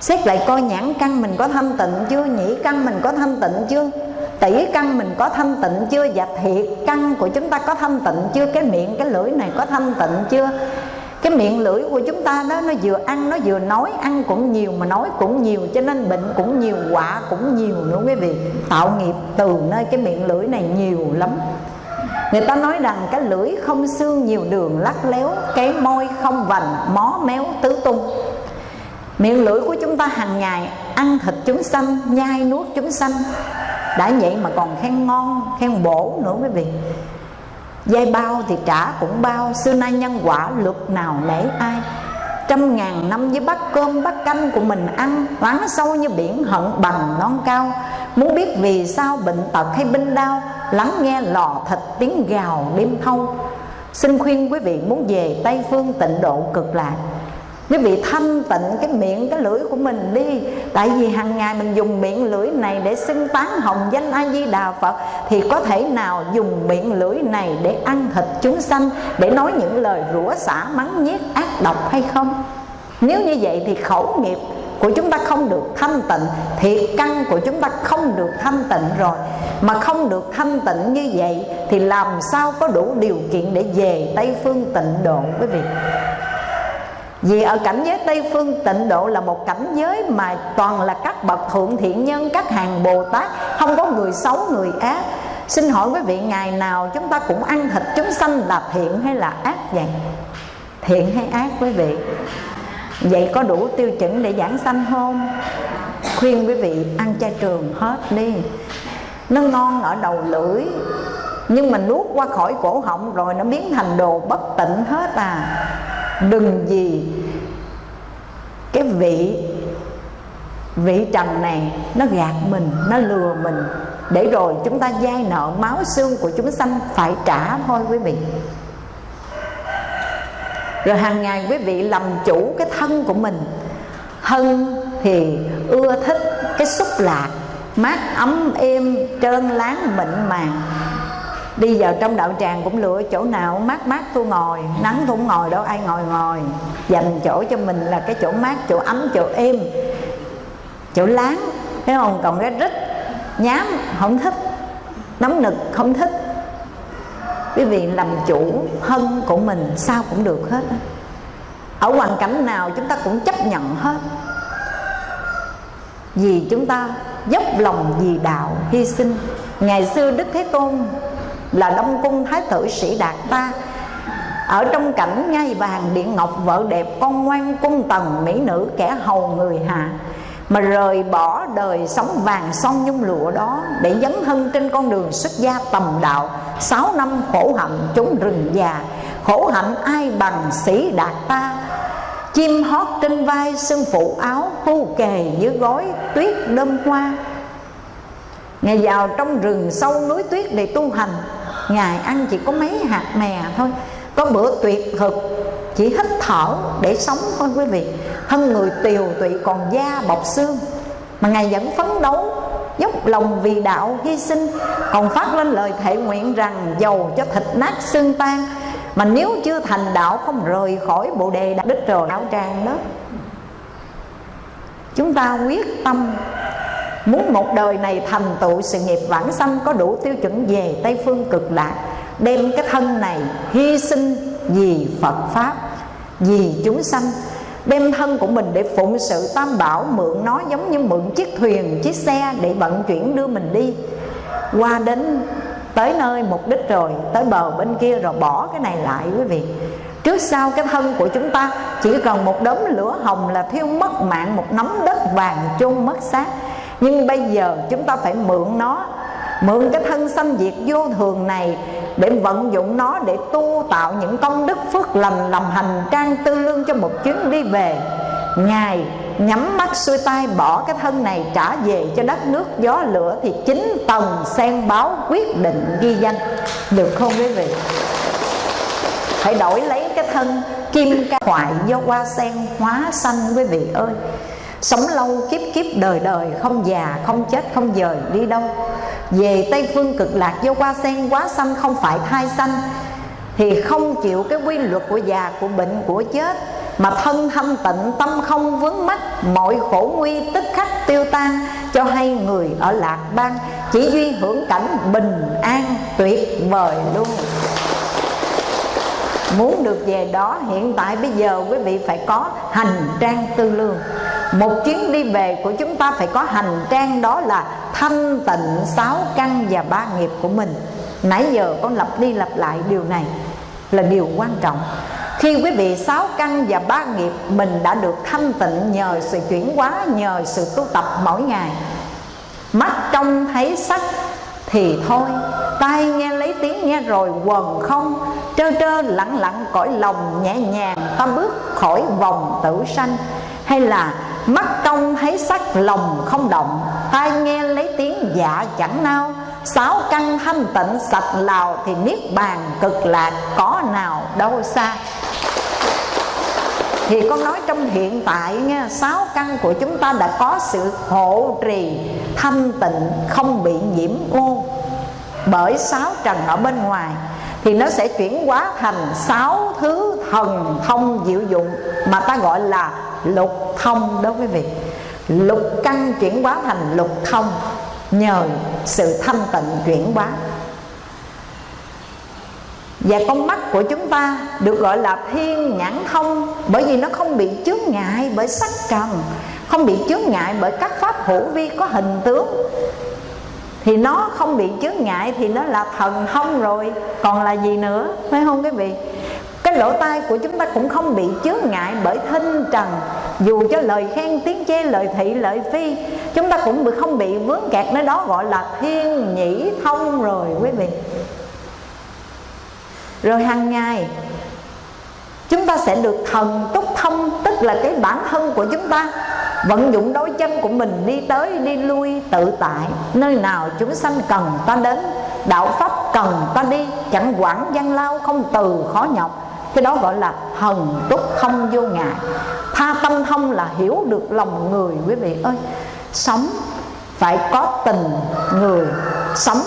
S1: Xét lại coi nhãn căn mình có thanh tịnh chưa, nhĩ căn mình có thanh tịnh chưa? Tỷ căn mình có thanh tịnh chưa? Và thiệt căn của chúng ta có thanh tịnh chưa? Cái miệng, cái lưỡi này có thanh tịnh chưa? Cái miệng, lưỡi của chúng ta đó, nó vừa ăn, nó vừa nói, ăn cũng nhiều mà nói cũng nhiều, cho nên bệnh cũng nhiều, quả cũng nhiều nữa quý vị. Tạo nghiệp từ nơi cái miệng, lưỡi này nhiều lắm. Người ta nói rằng cái lưỡi không xương nhiều đường, lắc léo, Cái môi không vành, mó méo, tứ tung. Miệng, lưỡi của chúng ta hàng ngày ăn thịt chúng sanh, Nhai nuốt chúng sanh. Đã vậy mà còn khen ngon, khen bổ nữa quý vị. Dây bao thì trả cũng bao Xưa nay nhân quả luật nào nể ai. Trăm ngàn năm với bát cơm bát canh của mình ăn Lắng sâu như biển hận bằng non cao. Muốn biết vì sao bệnh tật hay binh đau Lắng nghe lò thịt tiếng gào đêm thâu. Xin khuyên quý vị muốn về Tây Phương tịnh độ cực lạc. Quý vị thanh tịnh cái miệng, cái lưỡi của mình đi. Tại vì hàng ngày mình dùng miệng lưỡi này để xưng tán hồng danh A-di-đà Phật, Thì có thể nào dùng miệng lưỡi này để ăn thịt chúng sanh, Để nói những lời rủa xả, mắng nhiếc, ác độc hay không? Nếu như vậy thì khẩu nghiệp của chúng ta không được thanh tịnh, Thiệt căn của chúng ta không được thanh tịnh rồi. Mà không được thanh tịnh như vậy Thì làm sao có đủ điều kiện để về Tây Phương tịnh độ, quý vị? Vì ở cảnh giới Tây Phương tịnh độ là một cảnh giới mà toàn là các bậc thượng thiện nhân, các hàng Bồ Tát Không có người xấu, người ác Xin hỏi quý vị ngày nào chúng ta cũng ăn thịt chúng sanh là thiện hay là ác vậy? Thiện hay ác quý vị? Vậy có đủ tiêu chuẩn để giảng sanh không? Khuyên quý vị ăn chay trường hết đi Nó ngon ở đầu lưỡi Nhưng mà nuốt qua khỏi cổ họng rồi nó biến thành đồ bất tịnh hết à đừng gì cái vị vị trần này nó gạt mình, nó lừa mình. Để rồi chúng ta dai nợ máu xương của chúng sanh phải trả thôi quý vị. Rồi hàng ngày quý vị làm chủ cái thân của mình. Thân thì ưa thích cái xúc lạc, mát ấm êm, trơn láng, mịn màng đi vào trong đạo tràng cũng lựa chỗ nào mát mát tôi ngồi, nắng tôi cũng ngồi, đâu ai ngồi ngồi. Dành chỗ cho mình là cái chỗ mát, chỗ ấm, chỗ êm, chỗ láng. Thấy không? Còn cái rít, nhám, không thích. Nóng nực, không thích. Quý vị làm chủ thân của mình, sao cũng được hết. Ở hoàn cảnh nào chúng ta cũng chấp nhận hết. Vì chúng ta dốc lòng vì đạo hy sinh. Ngày xưa đức thế tôn là đông cung thái tử sĩ đạt ta. Ở trong cảnh ngai vàng điện ngọc vợ đẹp con ngoan cung tần mỹ nữ kẻ hầu người hạ mà rời bỏ đời sống vàng son nhung lụa đó để dấn thân trên con đường xuất gia tầm đạo, sáu năm khổ hạnh trốn rừng già. Khổ hạnh ai bằng sĩ đạt ta? Chim hót trên vai sưng phụ áo phu kề dưới gối tuyết đơm hoa. Ngày vào trong rừng sâu núi tuyết để tu hành Ngài ăn chỉ có mấy hạt mè thôi. Có bữa tuyệt thực, Chỉ hít thở để sống thôi quý vị. Thân người tiều tụy còn da bọc xương. Mà Ngài vẫn phấn đấu, dốc lòng vì đạo hy sinh. Còn phát lên lời thệ nguyện rằng giàu cho thịt nát xương tan. Mà nếu chưa thành đạo không rời khỏi bộ đề đạo đích rồi áo trang đó. Chúng ta quyết tâm muốn một đời này thành tựu, sự nghiệp vãng sanh có đủ tiêu chuẩn về tây phương cực lạc, đem cái thân này hy sinh vì phật pháp, vì chúng sanh. Đem thân của mình để phụng sự tam bảo, mượn nó giống như mượn chiếc thuyền, chiếc xe để vận chuyển đưa mình đi. Qua đến, tới nơi mục đích rồi, tới bờ bên kia rồi bỏ cái này lại quý vị. Trước sau cái thân của chúng ta, chỉ cần một đốm lửa hồng là thiêu mất mạng, một nắm đất vàng chôn mất xác nhưng bây giờ chúng ta phải mượn nó, mượn cái thân sanh diệt vô thường này để vận dụng nó để tu tạo những công đức phước lành làm hành trang tư lương cho một chuyến đi về. Ngài nhắm mắt xuôi tay bỏ cái thân này trả về cho đất nước gió lửa thì chính tầng sen báo quyết định ghi danh. Được không quý vị? Phải đổi lấy cái thân kim ca hoại do hoa sen hóa sanh quý vị ơi. Sống lâu, kiếp kiếp, đời đời, Không già, không chết, không dời, đi đâu? Về Tây Phương cực lạc do qua sen, quá xanh Không phải thai xanh Thì không chịu cái quy luật của già, Của bệnh, của chết. Mà thân thanh tịnh, tâm không vướng mắc, Mọi khổ nguy tức khắc tiêu tan, Cho hay người ở lạc bang Chỉ duy hưởng cảnh bình an tuyệt vời luôn. Muốn được về đó, hiện tại bây giờ quý vị phải có hành trang tư lương. Một chuyến đi về của chúng ta phải có hành trang đó là thanh tịnh, sáu căn và ba nghiệp của mình. Nãy giờ con lặp đi lặp lại điều này là điều quan trọng. Khi quý vị sáu căn và ba nghiệp mình đã được thanh tịnh nhờ sự chuyển hóa, nhờ sự tu tập mỗi ngày, mắt trông thấy sắc thì thôi. Tai nghe lấy tiếng nghe rồi, quần không trơ trơ lặng lặng cõi lòng nhẹ nhàng, ta bước khỏi vòng tử sanh. Hay là mắt công thấy sắc lòng không động, tai nghe lấy tiếng dạ chẳng nao. Sáu căn thanh tịnh sạch lào thì niết bàn cực lạc có nào đâu xa. Thì con nói trong hiện tại nha, sáu căn của chúng ta đã có sự hộ trì thanh tịnh không bị nhiễm ô. Bởi sáu trần ở bên ngoài thì nó sẽ chuyển hóa thành sáu thứ thần thông diệu dụng mà ta gọi là lục thông đối với việc. Lục căn chuyển hóa thành lục thông nhờ sự thanh tịnh chuyển hóa. Và con mắt của chúng ta được gọi là thiên nhãn thông, Bởi vì nó không bị chướng ngại bởi sắc trần, Không bị chướng ngại bởi các pháp hữu vi có hình tướng. Thì nó không bị chướng ngại thì nó là thần thông rồi. Còn là gì nữa? Phải không quý vị? Cái lỗ tai của chúng ta cũng không bị chướng ngại bởi thinh trần. Dù cho lời khen, tiếng chê, lời thị, lời phi, chúng ta cũng bị không bị vướng kẹt nơi đó gọi là thiên nhĩ thông rồi, quý vị. Rồi hàng ngày, chúng ta sẽ được thần túc thông, tức là cái bản thân của chúng ta vận dụng đôi chân của mình đi tới đi lui tự tại. Nơi nào chúng sanh cần ta đến, đạo pháp cần ta đi, chẳng quản gian lao không từ khó nhọc. Cái đó gọi là hần túc không vô ngại. Tha tâm thông là hiểu được lòng người, quý vị ơi. Sống phải có tình người, sống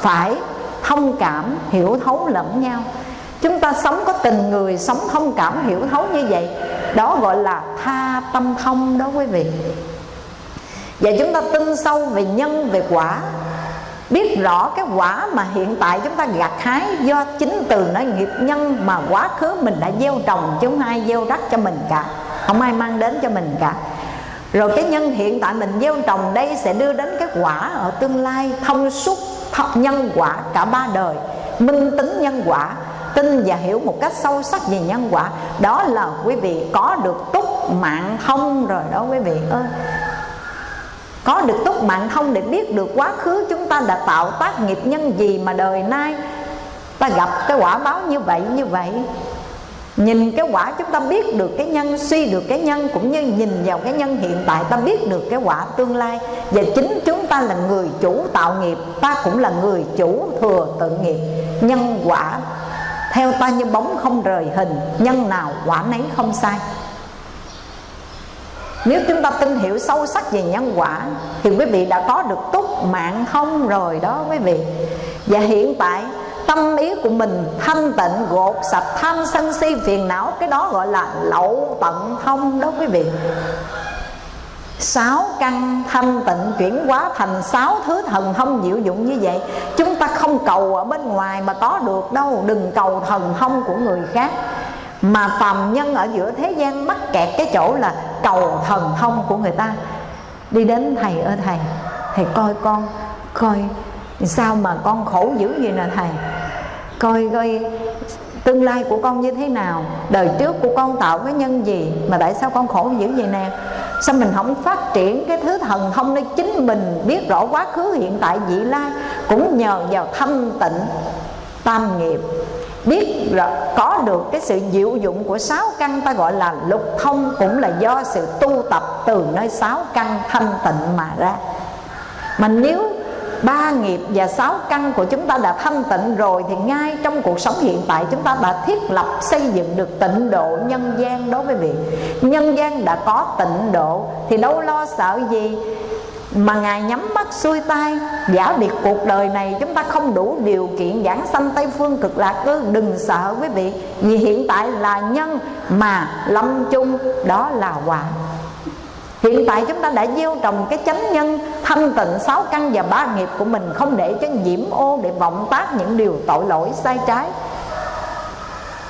S1: phải thông cảm, hiểu thấu lẫn nhau. Chúng ta sống có tình người, sống thông cảm, hiểu thấu như vậy đó gọi là tha tâm không đó quý vị. Và chúng ta tin sâu về nhân, về quả. Biết rõ cái quả mà hiện tại chúng ta gặt hái do chính từ nó nghiệp nhân mà quá khứ mình đã gieo trồng, chứ không ai gieo đất cho mình cả. Không ai mang đến cho mình cả. Rồi cái nhân hiện tại mình gieo trồng đây sẽ đưa đến cái quả ở tương lai thông suốt nhân quả cả ba đời, minh tính nhân quả tin và hiểu một cách sâu sắc về nhân quả. Đó là quý vị có được túc mạng thông rồi đó quý vị ơi. Có được túc mạng thông để biết được quá khứ chúng ta đã tạo tác nghiệp nhân gì mà đời nay ta gặp cái quả báo như vậy như vậy. Nhìn cái quả chúng ta biết được cái nhân, Suy được cái nhân, cũng như nhìn vào cái nhân hiện tại Ta biết được cái quả tương lai. Và chính chúng ta là người chủ tạo nghiệp, Ta cũng là người chủ thừa tự nghiệp. Nhân quả theo ta như bóng không rời hình, Nhân nào quả nấy không sai. Nếu chúng ta tin hiểu sâu sắc về nhân quả, thì quý vị đã có được túc mạng không rồi đó quý vị. Và hiện tại, tâm ý của mình thanh tịnh, gột sạch, tham sân si, phiền não, cái đó gọi là lậu tận thông đó quý vị sáu căn thanh tịnh chuyển hóa thành sáu thứ thần thông diệu dụng như vậy. Chúng ta không cầu ở bên ngoài mà có được đâu. Đừng cầu thần thông của người khác. Mà phàm nhân ở giữa thế gian mắc kẹt cái chỗ là cầu thần thông của người ta. Đi đến thầy ơi, thầy thầy coi con, coi sao mà con khổ dữ vậy nè thầy. Coi coi tương lai của con như thế nào, đời trước của con tạo cái nhân gì, mà tại sao con khổ dữ vậy nè sao mình không phát triển cái thứ thần thông nơi chính mình biết rõ quá khứ hiện tại vị lai. Cũng nhờ vào thanh tịnh tam nghiệp. Biết rõ, có được cái sự diệu dụng của sáu căn ta gọi là lục thông cũng là do sự tu tập từ nơi sáu căn thanh tịnh mà ra. Mà nếu ba nghiệp và sáu căn của chúng ta đã thanh tịnh rồi thì ngay trong cuộc sống hiện tại chúng ta đã thiết lập xây dựng được tịnh độ nhân gian đối với vị. Nhân gian đã có tịnh độ thì đâu lo sợ gì mà ngài nhắm mắt xuôi tay. Giả biệt cuộc đời này chúng ta không đủ điều kiện giảng sanh tây phương cực lạc ư, đừng sợ quý vị, vì hiện tại là nhân mà lâm chung, đó là quả Hiện tại chúng ta đã gieo trồng cái chánh nhân, Thanh tịnh sáu căn và ba nghiệp của mình, Không để cho nhiễm ô, để vọng tác những điều tội lỗi, sai trái.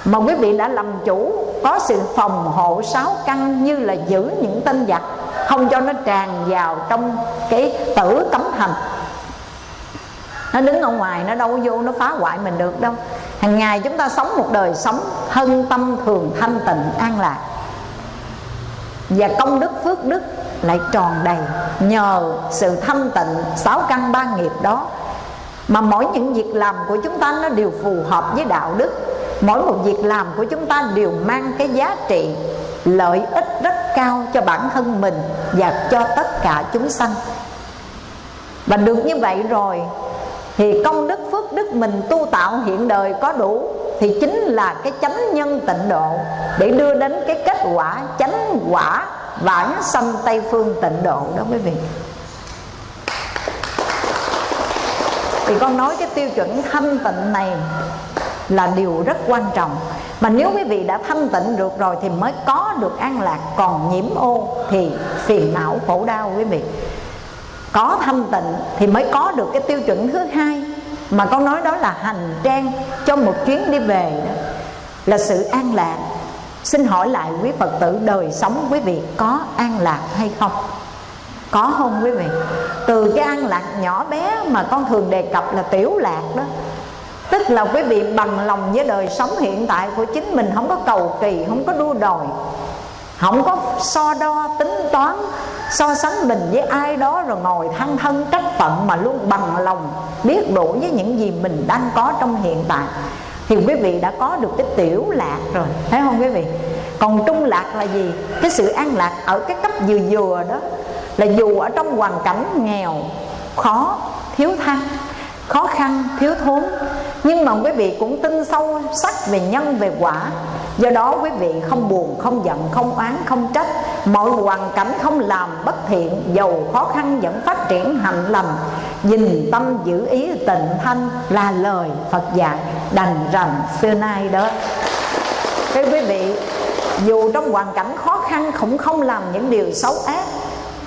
S1: Mà quý vị đã làm chủ, Có sự phòng hộ sáu căn Như là giữ những tên giặc, Không cho nó tràn vào trong cái tử cấm thành nó đứng ở ngoài, nó đâu vô, nó phá hoại mình được đâu. Hàng ngày chúng ta sống một đời sống thân tâm thường thanh tịnh, an lạc và công đức, phước đức lại tròn đầy nhờ sự thanh tịnh sáu căn ba nghiệp đó. Mà mỗi những việc làm của chúng ta nó đều phù hợp với đạo đức. Mỗi một việc làm của chúng ta đều mang cái giá trị lợi ích rất cao cho bản thân mình và cho tất cả chúng sanh. Và được như vậy rồi thì công đức phước đức mình tu tạo hiện đời có đủ, thì chính là cái chánh nhân tịnh độ để đưa đến cái kết quả chánh quả vãng sanh tây phương tịnh độ đó quý vị. Thì con nói cái tiêu chuẩn thanh tịnh này là điều rất quan trọng. Mà nếu quý vị đã thanh tịnh được rồi thì mới có được an lạc, còn nhiễm ô thì phiền não khổ đau quý vị có thanh tịnh thì mới có được cái tiêu chuẩn thứ hai. Mà con nói đó là hành trang cho một chuyến đi về đó, là sự an lạc. Xin hỏi lại quý phật tử, đời sống quý vị có an lạc hay không? Có không quý vị? Từ cái an lạc nhỏ bé mà con thường đề cập là tiểu lạc đó. Tức là quý vị bằng lòng với đời sống hiện tại của chính mình, không có cầu kỳ, không có đua đòi không có so đo tính toán, so sánh mình với ai đó rồi ngồi than thân trách phận mà luôn bằng lòng biết đủ với những gì mình đang có trong hiện tại. Thì quý vị đã có được cái tiểu lạc rồi, thấy không quý vị? Còn trung lạc là gì? Cái sự an lạc ở cái cấp vừa vừa đó, là dù ở trong hoàn cảnh nghèo, khó, thiếu thăng, khó khăn, thiếu thốn, nhưng mà quý vị cũng tin sâu sắc về nhân, về quả do đó quý vị không buồn, không giận, không oán, không trách. Mọi hoàn cảnh không làm bất thiện dầu khó khăn vẫn phát triển hạnh lành. Nhìn tâm giữ ý tịnh thanh là lời phật dạy đành rằng xưa nay đó. Cái quý vị, dù trong hoàn cảnh khó khăn cũng không làm những điều xấu ác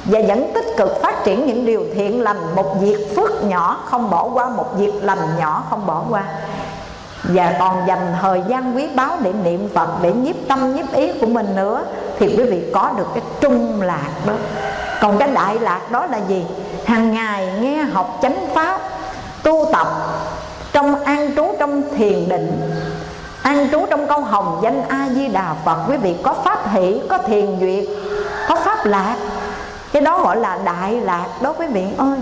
S1: và vẫn tích cực phát triển những điều thiện lành, một việc phước nhỏ không bỏ qua, một việc lành nhỏ không bỏ qua và còn dành thời gian quý báu để niệm Phật, để nhiếp tâm, nhiếp ý của mình nữa, thì quý vị có được cái trung lạc đó. Còn cái đại lạc đó là gì? Hàng ngày nghe học chánh pháp, tu tập trong an trú trong thiền định, an trú trong câu hồng danh a di đà phật. Quý vị có pháp hỷ, có thiền duyệt, có pháp lạc. Cái đó gọi là đại lạc đó quý vị ơi.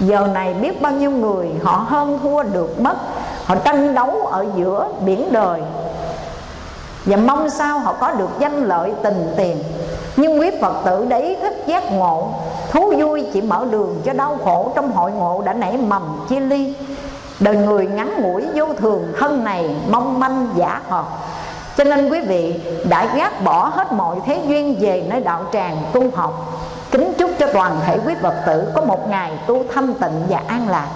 S1: Giờ này biết bao nhiêu người họ hơn thua được mất họ tranh đấu ở giữa biển đời. Và mong sao họ có được danh lợi tình tiền. Nhưng quý phật tử để ý thức giác ngộ, thú vui chỉ mở đường cho đau khổ trong hội ngộ đã nảy mầm chia ly. Đời người ngắn ngủi vô thường, thân này mong manh giả hợp. Cho nên quý vị đã gác bỏ hết mọi thế duyên về nơi đạo tràng tu học. Kính chúc cho toàn thể quý phật tử có một ngày tu thâm tịnh và an lạc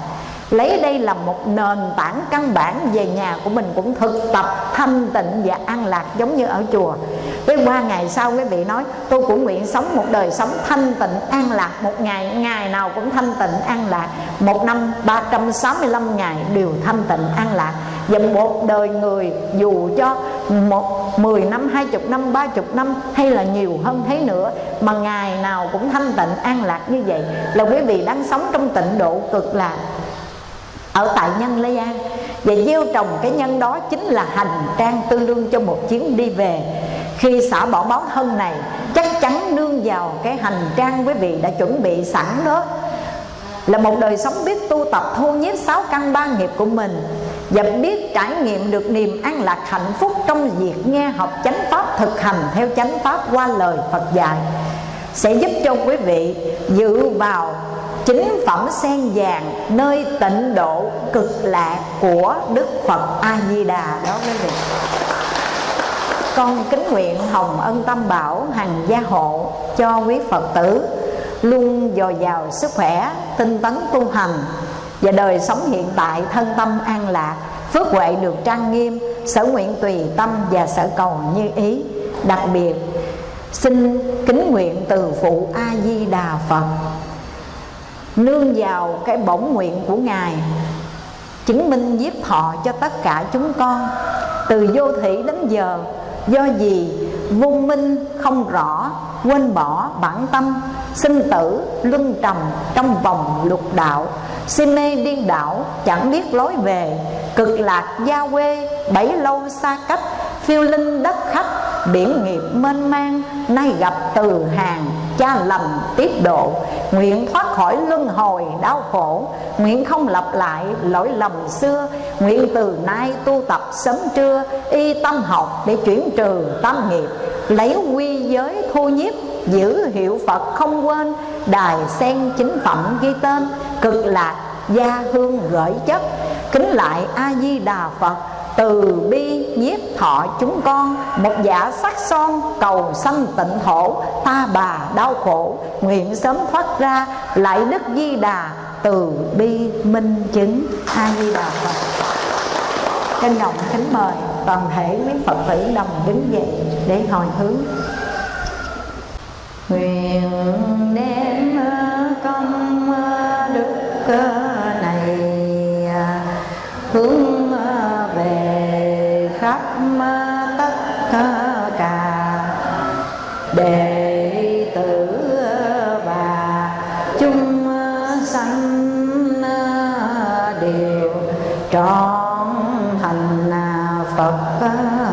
S1: lấy đây là một nền tảng căn bản về nhà của mình cũng thực tập, thanh tịnh và an lạc giống như ở chùa. Cái qua ngày sau quý vị nói, tôi cũng nguyện sống một đời sống thanh tịnh, an lạc một ngày ngày nào cũng thanh tịnh, an lạc. Một năm 365 ngày đều thanh tịnh, an lạc. Và một đời người, dù cho một, mười năm, hai chục năm, ba chục năm, hay là nhiều hơn thế nữa, mà ngày nào cũng thanh tịnh, an lạc như vậy, là quý vị đang sống trong tịnh độ cực lạc ở tại nhân Lê An. Và gieo trồng cái nhân đó chính là hành trang tư lương cho một chuyến đi về. Khi xả bỏ báo thân này, chắc chắn nương vào cái hành trang quý vị đã chuẩn bị sẵn đó. Là một đời sống biết tu tập thu nhiếp sáu căn ba nghiệp của mình. Và biết trải nghiệm được niềm an lạc hạnh phúc trong việc nghe học chánh pháp, thực hành theo chánh pháp qua lời Phật dạy. Sẽ giúp cho quý vị dự vào chính phẩm sen vàng nơi tịnh độ cực lạc của Đức Phật A Di Đà đó quý vị. Con kính nguyện hồng ân tâm bảo hằng gia hộ cho quý Phật tử luôn dồi dào sức khỏe, tinh tấn tu hành và đời sống hiện tại thân tâm an lạc, phước huệ được trang nghiêm, sở nguyện tùy tâm và sở cầu như ý. Đặc biệt xin kính nguyện từ phụ A Di Đà Phật nương vào cái bổn nguyện của ngài, chứng minh giết họ cho tất cả chúng con. Từ vô thị đến giờ, do gì vô minh không rõ, quên bỏ bản tâm, sinh tử luân trầm trong vòng lục đạo, si mê điên đảo, chẳng biết lối về, cực lạc gia quê bảy lâu xa cách, phiêu linh đất khách, biển nghiệp mênh mang, nay gặp từ hàng cha lành tiếp độ. Nguyện thoát khỏi luân hồi đau khổ. Nguyện không lặp lại lỗi lầm xưa. Nguyện từ nay tu tập sớm trưa, y tâm học để chuyển trừ tâm nghiệp. Lấy quy giới thu nhiếp, giữ hiệu phật không quên. Đài sen chính phẩm ghi tên, cực lạc gia hương gửi chất. Kính lại a di đà phật từ bi nhiếp thọ chúng con, một giả sắc son cầu sanh tịnh thổ ta bà đau khổ. Nguyện sớm thoát ra, lại đức di đà. Từ bi minh chứng, a di đà phật. Trân trọng kính mời toàn thể quý phật tử đồng đứng dậy để hồi hướng. Nguyện đem công đức cơ đều trọn thành Phật